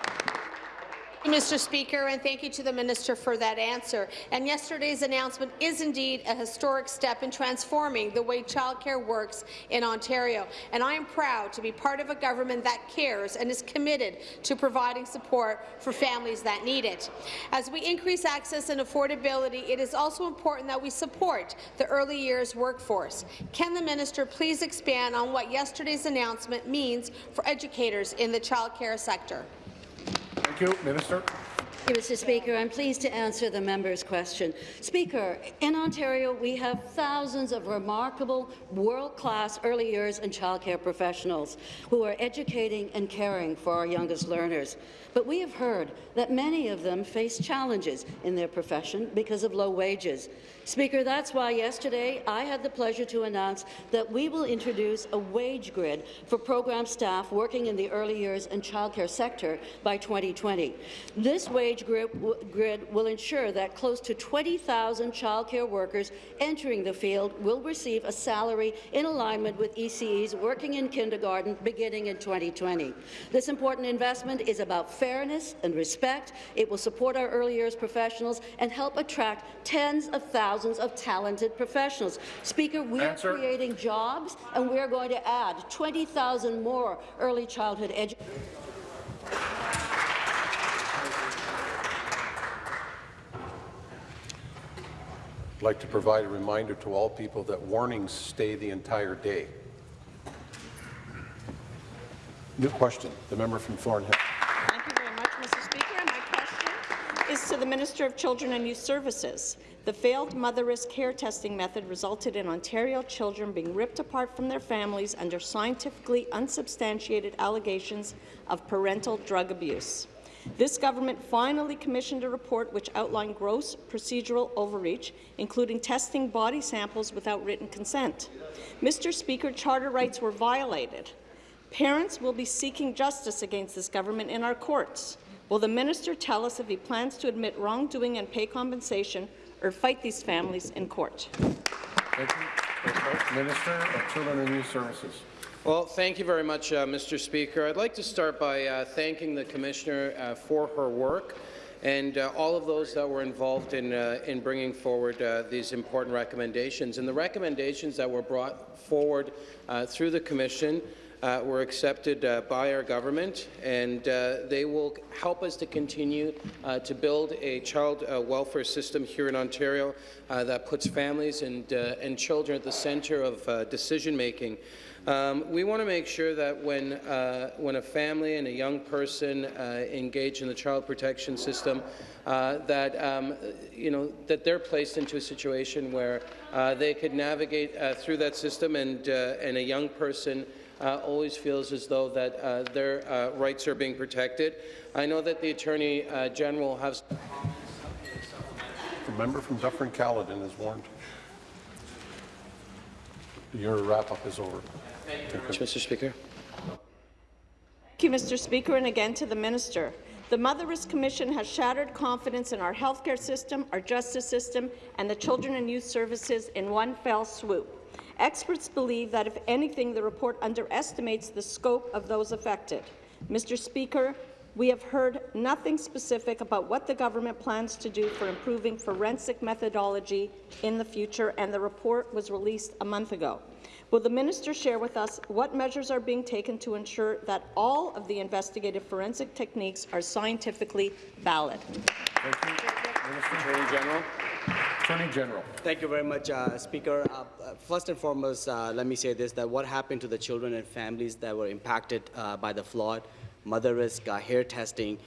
Mr. Speaker, and thank you to the minister for that answer. And yesterday's announcement is indeed a historic step in transforming the way childcare works in Ontario. And I am proud to be part of a government that cares and is committed to providing support for families that need it. As we increase access and affordability, it is also important that we support the early years workforce. Can the minister please expand on what yesterday's announcement means for educators in the childcare sector? Thank you. Minister. Mr. Speaker. I'm pleased to answer the member's question. Speaker, in Ontario, we have thousands of remarkable, world-class early years and childcare professionals who are educating and caring for our youngest learners. But we have heard that many of them face challenges in their profession because of low wages. Speaker, that's why yesterday I had the pleasure to announce that we will introduce a wage grid for program staff working in the early years and childcare sector by 2020. This wage grid, will ensure that close to 20,000 childcare workers entering the field will receive a salary in alignment with ECEs working in kindergarten beginning in 2020. This important investment is about fairness and respect. It will support our early years professionals and help attract tens of thousands of talented professionals. Speaker, we Answer. are creating jobs, and we are going to add 20,000 more early childhood educators. I'd like to provide a reminder to all people that warnings stay the entire day. New question, the member from Thornhill. Thank you very much, Mr. Speaker. And my to the Minister of Children and Youth Services. The failed Motherisk care testing method resulted in Ontario children being ripped apart from their families under scientifically unsubstantiated allegations of parental drug abuse. This government finally commissioned a report which outlined gross procedural overreach, including testing body samples without written consent. Mr. Speaker, charter rights were violated. Parents will be seeking justice against this government in our courts. Will the minister tell us if he plans to admit wrongdoing and pay compensation or fight these families in court? Thank you. Minister of Children and Youth Services. Well, thank you very much, uh, Mr. Speaker. I'd like to start by uh, thanking the Commissioner uh, for her work and uh, all of those that were involved in, uh, in bringing forward uh, these important recommendations. And the recommendations that were brought forward through the Commission uh, were accepted uh, by our government, and uh, they will help us to continue to build a child welfare system here in Ontario that puts families and, and children at the centre of decision-making. Um, we want to make sure that when, uh, when a family and a young person uh, engage in the child protection system, uh, that um, you know that they're placed into a situation where they could navigate through that system, and and a young person uh, always feels as though that uh, their uh, rights are being protected. I know that the Attorney uh, General has. The member from Dufferin-Caledon is warned. Your wrap-up is over. Thank you, Mr. Speaker. Thank you, Mr. Speaker, and again to the minister. The Motherisk Commission has shattered confidence in our healthcare system, our justice system, and the children and youth services in one fell swoop. Experts believe that, if anything, the report underestimates the scope of those affected. Mr. Speaker, we have heard nothing specific about what the government plans to do for improving forensic methodology in the future, and the report was released a month ago. Will the minister share with us what measures are being taken to ensure that all of the investigative forensic techniques are scientifically valid? Thank you. Minister Attorney General. Attorney General. Thank you very much, uh, Speaker. Uh, uh, first and foremost, uh, let me say this, that what happened to the children and families that were impacted uh, by the flood, Motherisk, uh, hair testing,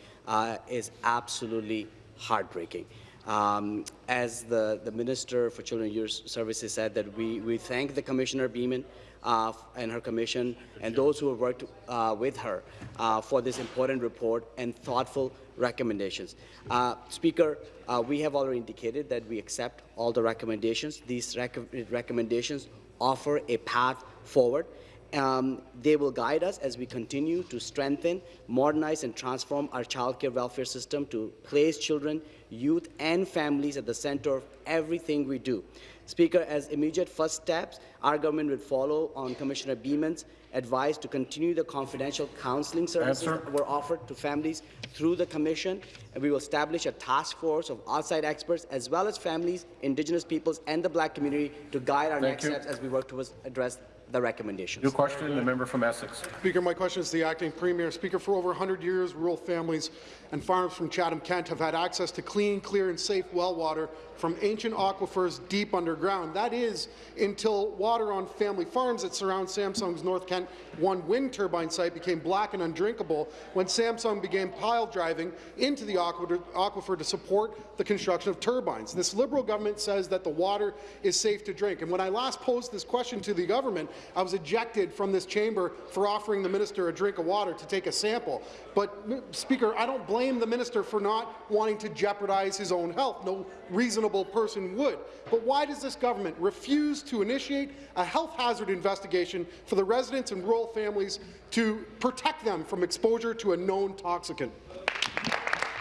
is absolutely heartbreaking. Um, as the, the Minister for Children and Youth Services said, that we, we thank the Commissioner Beaman uh, and her commission and those who have worked uh, with her uh, for this important report and thoughtful recommendations. Uh, Speaker, uh, we have already indicated that we accept all the recommendations. These rec recommendations offer a path forward. Um, they will guide us as we continue to strengthen, modernize, and transform our child care welfare system to place children, youth, and families at the center of everything we do. Speaker, as immediate first steps, our government will follow on Commissioner Beaman's advice to continue the confidential counselling services Answer. that were offered to families through the Commission, and we will establish a task force of outside experts as well as families, Indigenous peoples, and the Black community to guide our Thank next you. steps as we work towards address the recommendations. New question, the member from Essex. Speaker, my question is to the acting premier. Speaker, for over 100 years, rural families and farms from Chatham-Kent have had access to clean, clear and safe well water from ancient aquifers deep underground. That is until water on family farms that surround Samsung's North Kent 1 wind turbine site became black and undrinkable when Samsung began pile driving into the aquifer to support the construction of turbines. This Liberal government says that the water is safe to drink. And when I last posed this question to the government, I was ejected from this chamber for offering the minister a drink of water to take a sample. But, Speaker, I don't blame the minister for not wanting to jeopardize his own health. No reasonable person would. But why does this government refuse to initiate a health hazard investigation for the residents and rural families to protect them from exposure to a known toxicant?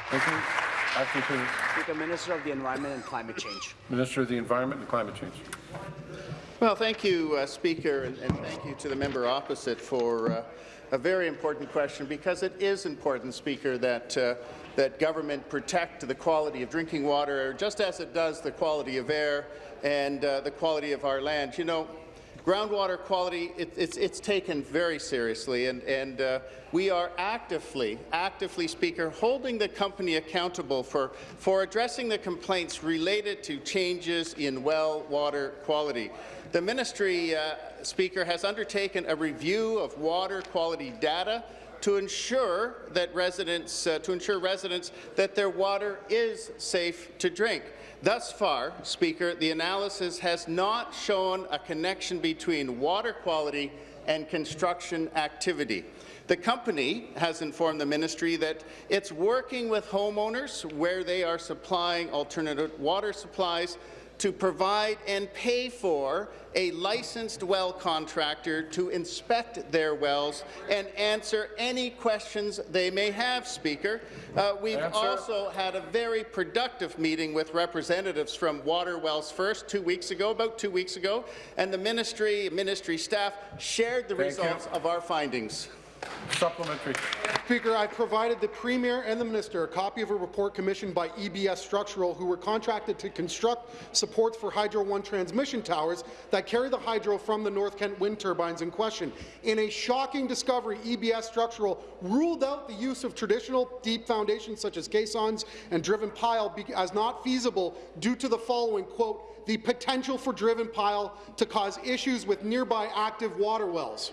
Thank you. Acting Premier. Speaker, Minister of the Environment and Climate Change. Minister of the Environment and Climate Change. Well, thank you, uh, Speaker, and, and, thank you to the member opposite for uh, a very important question because it is important, Speaker, that uh, that government protect the quality of drinking water, just as it does the quality of air and uh, the quality of our land. You know, groundwater quality, it, it's, it's taken very seriously, and, and uh, we are actively, actively, Speaker, holding the company accountable for, for addressing the complaints related to changes in well water quality. The ministry, uh, Speaker, has undertaken a review of water quality data to ensure that residents uh, to ensure residents that their water is safe to drink. Thus far, Speaker, the analysis has not shown a connection between water quality and construction activity. The company has informed the ministry that it's working with homeowners where they are supplying alternative water supplies to provide and pay for a licensed well contractor to inspect their wells and answer any questions they may have, Speaker. Uh, we've answer. also had a very productive meeting with representatives from Water Wells First two weeks ago, about two weeks ago, and the ministry, ministry staff shared the Thank results you. of our findings. Supplementary. Speaker, I provided the Premier and the Minister a copy of a report commissioned by EBS Structural, who were contracted to construct supports for Hydro One transmission towers that carry the hydro from the North Kent wind turbines in question. In a shocking discovery, EBS Structural ruled out the use of traditional deep foundations such as caissons and driven pile as not feasible due to the following, quote, the potential for driven pile to cause issues with nearby active water wells.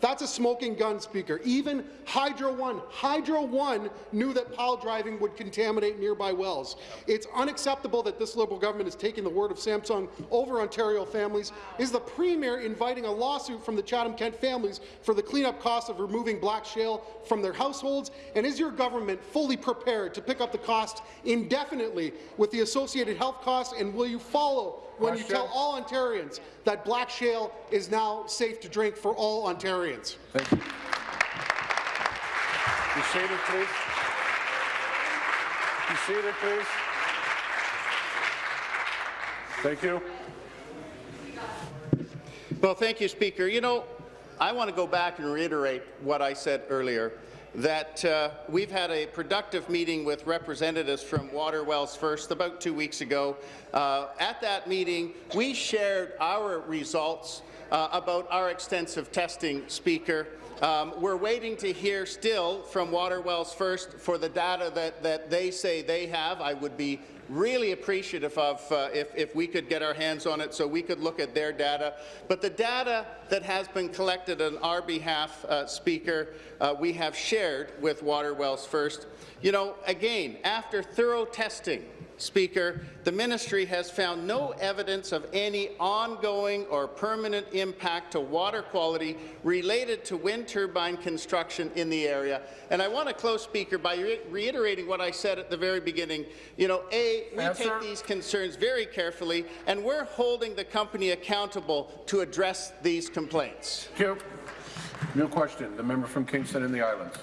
That's a smoking gun, Speaker. Even Hydro One, Hydro One knew that pile driving would contaminate nearby wells. It's unacceptable that this Liberal government is taking the word of Samsung over Ontario families. Is the Premier inviting a lawsuit from the Chatham-Kent families for the cleanup costs of removing black shale from their households? And is your government fully prepared to pick up the cost indefinitely with the associated health costs? And will you follow when you tell all Ontarians that black shale is now safe to drink for all Ontarians. Thank you. Be seated, please. Be seated, please. Thank you. Well, thank you, Speaker. You know, I want to go back and reiterate what I said earlier that uh, we've had a productive meeting with representatives from Water Wells First about two weeks ago. Uh, at that meeting, we shared our results uh, about our extensive testing, Speaker. Um, we're waiting to hear still from Water Wells First for the data that, that they say they have. I would be really appreciative of uh, if, if we could get our hands on it so we could look at their data. But the data that has been collected on our behalf, uh, Speaker, uh, we have shared with Water Wells First. You know, again, after thorough testing, Speaker, the ministry has found no evidence of any ongoing or permanent impact to water quality related to wind turbine construction in the area. And I want to close, Speaker, by re reiterating what I said at the very beginning. You know, A, we Answer. take these concerns very carefully, and we're holding the company accountable to address these complaints. Thank you. New question. The member from Kingston and the Islands.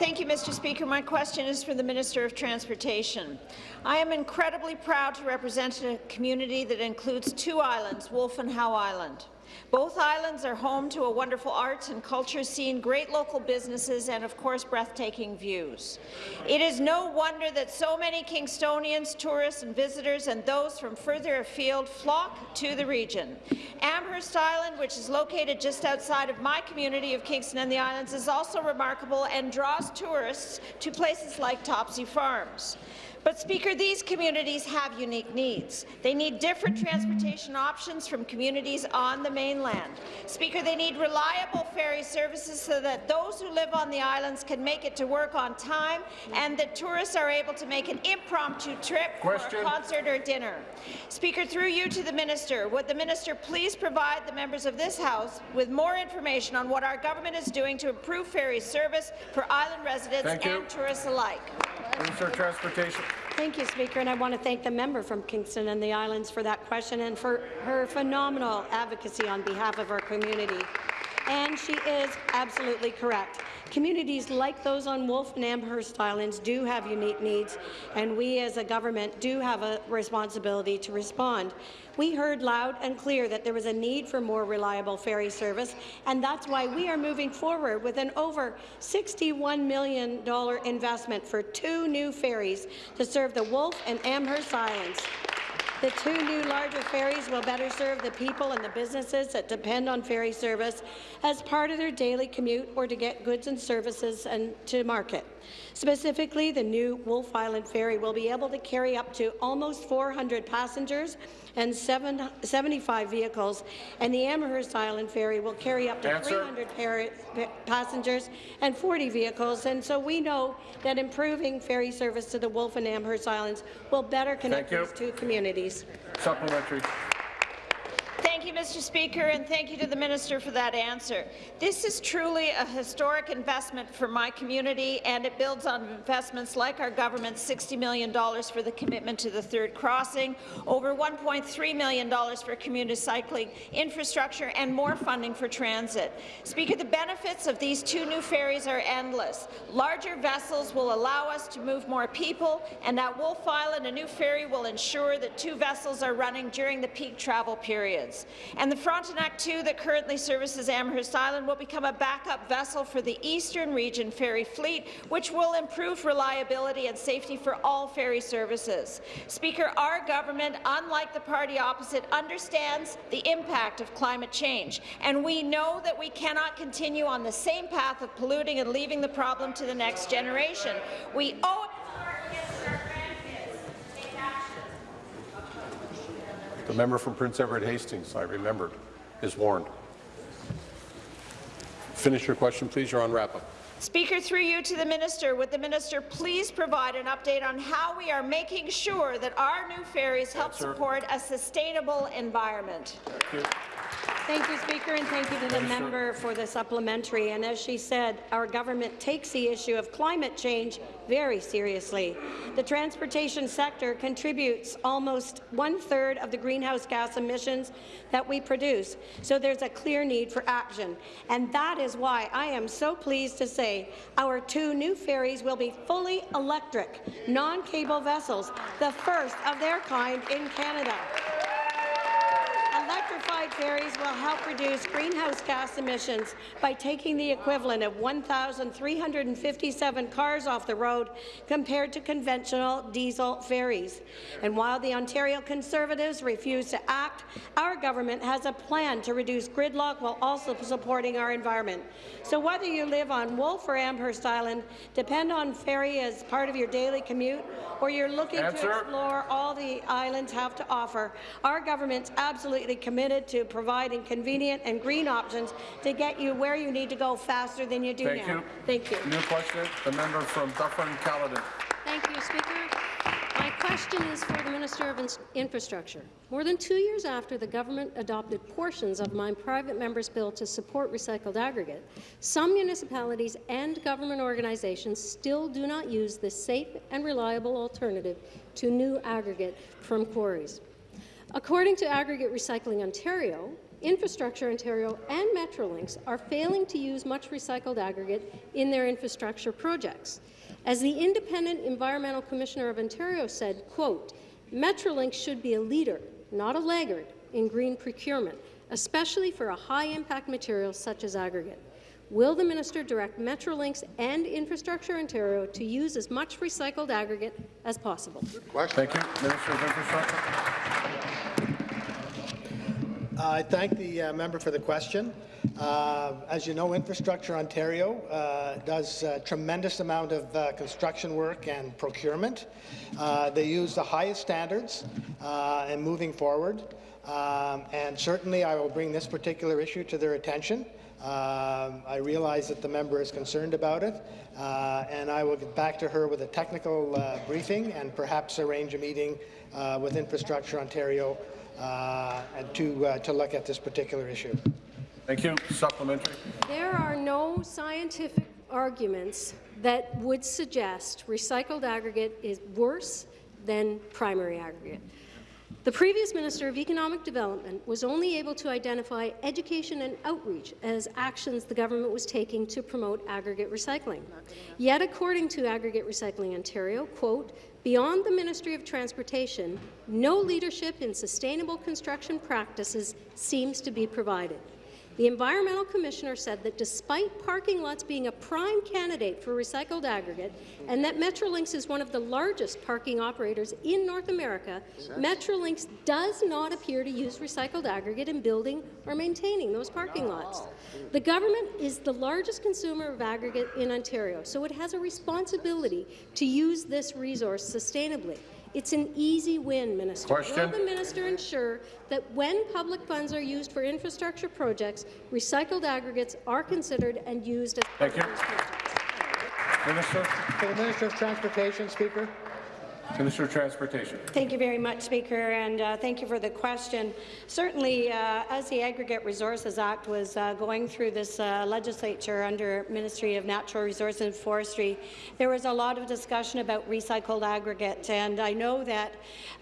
Thank you, Mr. Speaker. My question is for the Minister of Transportation. I am incredibly proud to represent a community that includes two islands, Wolfe and Howe Island. Both islands are home to a wonderful arts and culture scene, great local businesses, and of course breathtaking views. It is no wonder that so many Kingstonians, tourists and visitors, and those from further afield flock to the region. Amherst Island, which is located just outside of my community of Kingston and the Islands, is also remarkable and draws tourists to places like Topsy Farms. But, Speaker, these communities have unique needs. They need different transportation options from communities on the mainland. Speaker, they need reliable ferry services so that those who live on the islands can make it to work on time and that tourists are able to make an impromptu trip Question. for a concert or dinner. Speaker, through you to the minister, would the minister please provide the members of this House with more information on what our government is doing to improve ferry service for island residents Thank you. and tourists alike? Minister of Transportation. Thank you, Speaker, and I want to thank the member from Kingston and the Islands for that question and for her phenomenal advocacy on behalf of our community. And she is absolutely correct. Communities like those on Wolfe and Amherst Islands do have unique needs, and we as a government do have a responsibility to respond. We heard loud and clear that there was a need for more reliable ferry service, and that's why we are moving forward with an over $61 million investment for two new ferries to serve the Wolfe and Amherst Islands. The two new larger ferries will better serve the people and the businesses that depend on ferry service as part of their daily commute or to get goods and services and to market. Specifically, the new Wolfe Island ferry will be able to carry up to almost 400 passengers and seven, 75 vehicles, and the Amherst Island ferry will carry up to Answer. 300 passengers and 40 vehicles. And so we know that improving ferry service to the Wolfe and Amherst Islands will better connect these two communities. Supplementary. Thank you, Mr. Speaker, and thank you to the minister for that answer. This is truly a historic investment for my community, and it builds on investments like our government's $60 million for the commitment to the third crossing, over $1.3 million for community cycling infrastructure, and more funding for transit. Speaker, the benefits of these two new ferries are endless. Larger vessels will allow us to move more people, and at Wolfe Island, a new ferry will ensure that two vessels are running during the peak travel And the Frontenac 2 that currently services Amherst Island will become a backup vessel for the Eastern Region ferry fleet, which will improve reliability and safety for all ferry services. Speaker, our government, unlike the party opposite, understands the impact of climate change, and we know that we cannot continue on the same path of polluting and leaving the problem to the next generation. We owe it The member from Prince Edward Hastings, I remembered, is warned. Finish your question, please. You're on wrap-up. Speaker, through you to the minister, would the minister please provide an update on how we are making sure that our new ferries help Answer. support a sustainable environment? Thank you, Speaker, and thank you to the member for the supplementary. And as she said, our government takes the issue of climate change very seriously. The transportation sector contributes almost one-third of the greenhouse gas emissions that we produce, so there's a clear need for action. And that is why I am so pleased to say our two new ferries will be fully electric, non-cable vessels, the first of their kind in Canada. Ferries will help reduce greenhouse gas emissions by taking the equivalent of 1,357 cars off the road compared to conventional diesel ferries. And while the Ontario Conservatives refuse to act, our government has a plan to reduce gridlock while also supporting our environment. So whether you live on Wolfe or Amherst Island, depend on ferry as part of your daily commute, or you're looking Answer. to explore all the islands have to offer, our government's absolutely committed to providing convenient and green options to get you where you need to go faster than you do Thank now. you. Thank you. New question, the member from Dufferin-Caledon. Thank you, Speaker. My question is for the Minister of Infrastructure. More than two years after the government adopted portions of my private member's bill to support recycled aggregate, some municipalities and government organizations still do not use this safe and reliable alternative to new aggregate from quarries. According to Aggregate Recycling Ontario, Infrastructure Ontario and Metrolinx are failing to use much recycled aggregate in their infrastructure projects. As the Independent Environmental Commissioner of Ontario said, quote, Metrolinx should be a leader, not a laggard, in green procurement, especially for a high-impact material such as aggregate. Will the minister direct Metrolinx and Infrastructure Ontario to use as much recycled aggregate as possible? Thank you. Minister of Infrastructure. I thank the uh, member for the question. Uh, as you know, Infrastructure Ontario uh, does a tremendous amount of uh, construction work and procurement. Uh, they use the highest standards uh, in moving forward, um, and certainly I will bring this particular issue to their attention. Um, I realize that the member is concerned about it, uh, and I will get back to her with a technical briefing and perhaps arrange a meeting with Infrastructure Ontario uh, and to, uh, to look at this particular issue. Thank you. Supplementary. There are no scientific arguments that would suggest recycled aggregate is worse than primary aggregate. The previous Minister of Economic Development was only able to identify education and outreach as actions the government was taking to promote aggregate recycling. Yet, according to Aggregate Recycling Ontario, quote, beyond the Ministry of Transportation, no leadership in sustainable construction practices seems to be provided. The Environmental Commissioner said that despite parking lots being a prime candidate for recycled aggregate and that Metrolinx is one of the largest parking operators in North America, Metrolinx does not appear to use recycled aggregate in building or maintaining those parking lots. The government is the largest consumer of aggregate in Ontario, so it has a responsibility to use this resource sustainably. It's an easy win, Minister. Question. Will the minister ensure that when public funds are used for infrastructure projects, recycled aggregates are considered and used as Thank you. Minister. For the Minister of Transportation, Speaker. Minister of Transportation. Thank you very much, Speaker, and uh, thank you for the question. Certainly, uh, as the Aggregate Resources Act was uh, going through this uh, legislature under Ministry of Natural Resources and Forestry, there was a lot of discussion about recycled aggregate, and I know that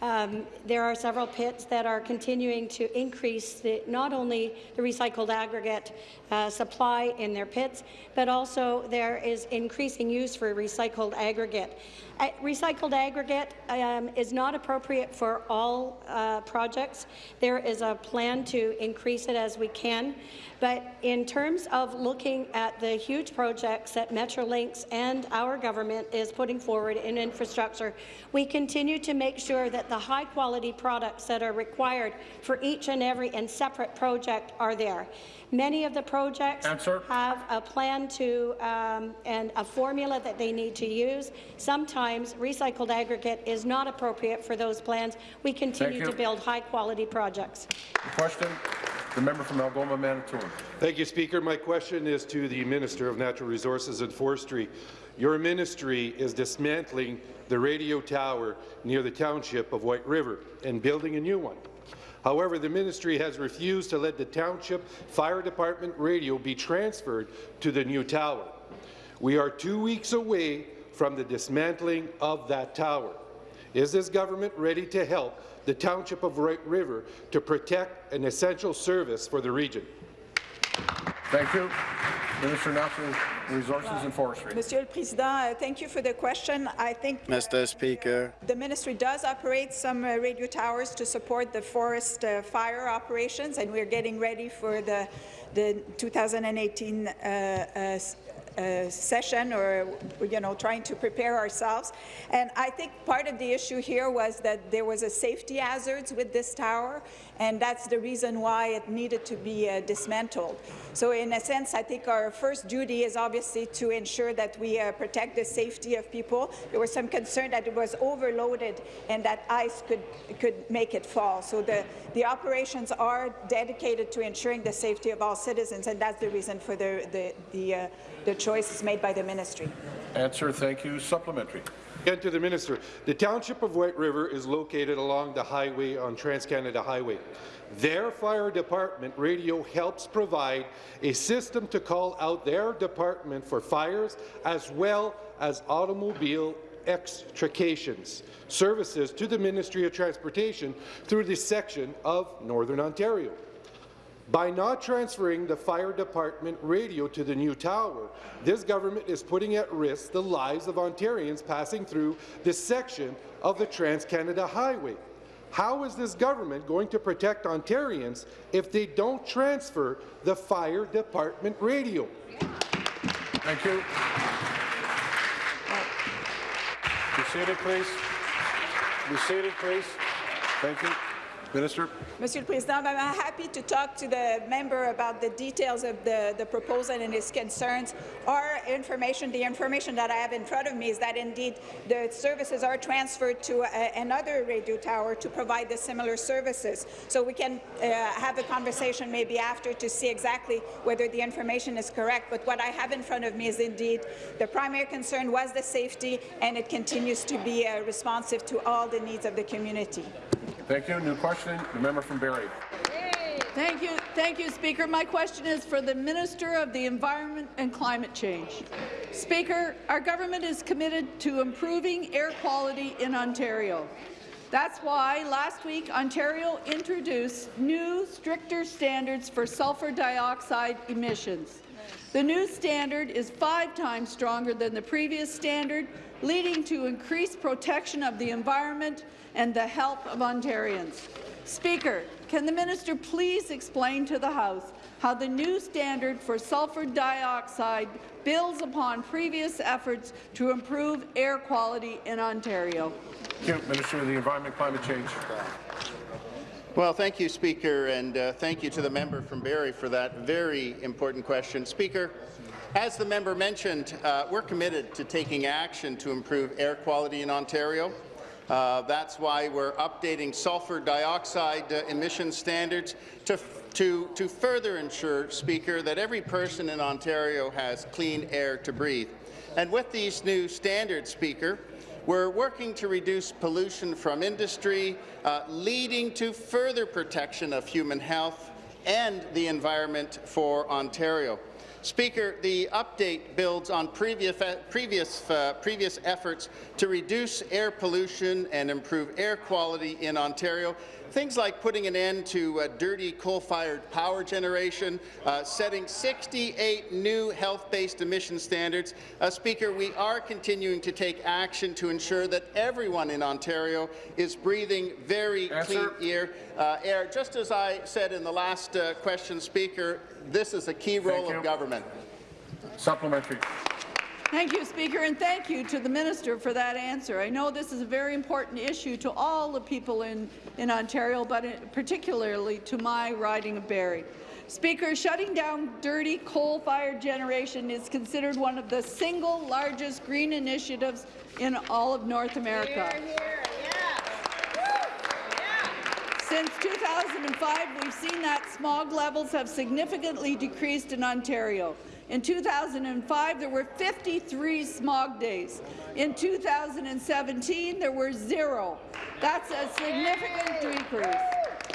um, there are several pits that are continuing to increase the, not only the recycled aggregate uh, supply in their pits, but also there is increasing use for recycled aggregate. Uh, recycled aggregate um, is not appropriate for all uh, projects. There is a plan to increase it as we can. But in terms of looking at the huge projects that Metrolinx and our government is putting forward in infrastructure, we continue to make sure that the high-quality products that are required for each and every and separate project are there. Many of the projects Answer. have a plan to um, and a formula that they need to use. Sometimes recycled aggregate is not appropriate for those plans. We continue to build high-quality projects. Question. The member from Algoma, Manitoulin. Thank you, Speaker. My question is to the Minister of Natural Resources and Forestry. Your ministry is dismantling the radio tower near the township of White River and building a new one. However, the ministry has refused to let the Township Fire Department radio be transferred to the new tower. We are two weeks away from the dismantling of that tower. Is this government ready to help the Township of White River to protect an essential service for the region? Thank you. Minister of Natural Resources and Forestry. Monsieur le Président, uh, thank you for the question. I think Mr. Speaker. the ministry does operate some uh, radio towers to support the forest uh, fire operations, and we're getting ready for the, the 2018 uh, uh, uh, session or, you know, trying to prepare ourselves. And I think part of the issue here was that there was a safety hazards with this tower, and that's the reason why it needed to be uh, dismantled. So in a sense, I think our first duty is obviously to ensure that we uh, protect the safety of people. There was some concern that it was overloaded and that ice could, could make it fall. So the, the operations are dedicated to ensuring the safety of all citizens, and that's the reason for the, the, the, uh, the choice is made by the ministry. Answer. Thank you. Supplementary. Again to the minister. The township of White River is located along the highway on Trans-Canada Highway. Their fire department radio helps provide a system to call out their department for fires as well as automobile extrications services to the Ministry of Transportation through this section of Northern Ontario. By not transferring the fire department radio to the new tower, this government is putting at risk the lives of Ontarians passing through this section of the Trans-Canada Highway. How is this government going to protect Ontarians if they don't transfer the fire department radio? Thank you. Be seated, please. Be seated, please. Thank you. Minister. Président, I'm happy to talk to the member about the details of the, the proposal and his concerns. Our information, the information that I have in front of me is that indeed the services are transferred to a, another radio tower to provide the similar services. So we can uh, have a conversation maybe after to see exactly whether the information is correct. But what I have in front of me is indeed the primary concern was the safety, and it continues to be uh, responsive to all the needs of the community. Thank you. New question, the member from Barrie. Thank you, thank you, Speaker. My question is for the Minister of the Environment and Climate Change. Speaker, our government is committed to improving air quality in Ontario. That's why last week Ontario introduced new, stricter standards for sulphur dioxide emissions. The new standard is five times stronger than the previous standard, leading to increased protection of the environment and the health of Ontarians. Speaker, can the minister please explain to the House how the new standard for sulphur dioxide builds upon previous efforts to improve air quality in Ontario? Thank you, Minister of the Environment Climate Change. Well, thank you, Speaker, and uh, thank you to the member from Barrie for that very important question. Speaker, as the member mentioned, uh, we're committed to taking action to improve air quality in Ontario. Uh, that's why we're updating sulphur dioxide uh, emission standards to, to, to further ensure, Speaker, that every person in Ontario has clean air to breathe. And with these new standards, Speaker, we're working to reduce pollution from industry, uh, leading to further protection of human health and the environment for Ontario. Speaker, the update builds on previous, previous, uh, previous efforts to reduce air pollution and improve air quality in Ontario. Things like putting an end to uh, dirty coal-fired power generation, uh, setting 68 new health-based emission standards. Uh, Speaker, we are continuing to take action to ensure that everyone in Ontario is breathing very clean air, uh, air. Just as I said in the last uh, question, Speaker, this is a key role of government. Supplementary. Thank you, Speaker, and thank you to the minister for that answer. I know this is a very important issue to all the people in, in Ontario, but particularly to my riding of Barrie. Speaker, shutting down dirty coal-fired generation is considered one of the single largest green initiatives in all of North America. Since 2005, we've seen that smog levels have significantly decreased in Ontario. In 2005, there were 53 smog days. In 2017, there were zero. That's a significant decrease.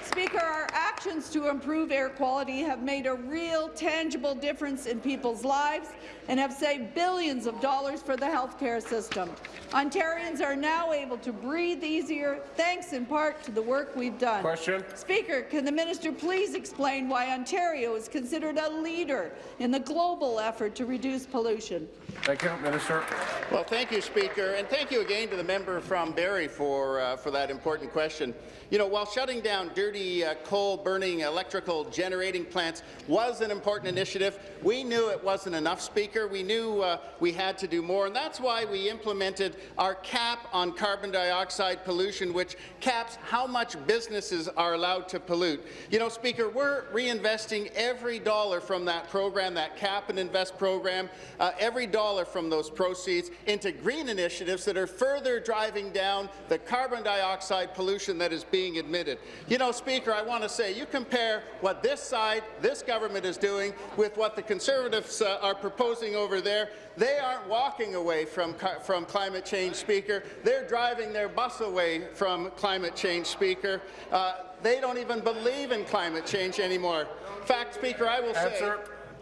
Speaker, our actions to improve air quality have made a real, tangible difference in people's lives and have saved billions of dollars for the healthcare system. Ontarians are now able to breathe easier, thanks in part to the work we've done. Question. Speaker, can the minister please explain why Ontario is considered a leader in the global effort to reduce pollution? Thank you, Minister. Well, thank you, Speaker, and thank you again to the member from Barrie for, uh, for that important question. You know, while shutting down dirty uh, coal-burning electrical generating plants was an important initiative, we knew it wasn't enough, Speaker. We knew uh, we had to do more, and that's why we implemented our cap on carbon dioxide pollution, which caps how much businesses are allowed to pollute. You know, Speaker, we're reinvesting every dollar from that program, that cap and invest program, uh, every dollar from those proceeds into green initiatives that are further driving down the carbon dioxide pollution that is being admitted. You know, Speaker, I want to say, you compare what this side, this government is doing with what the Conservatives uh, are proposing over there, they aren't walking away from, from climate change, Speaker. They're driving their bus away from climate change, Speaker. Uh, they don't even believe in climate change anymore. In fact, Speaker, I will say...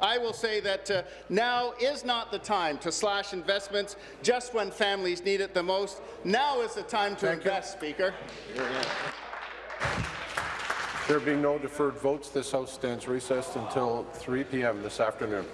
I will say that uh, now is not the time to slash investments just when families need it the most. Now is the time to Thank you. invest, Speaker. There being no deferred votes, this House stands recessed until 3 p.m. this afternoon.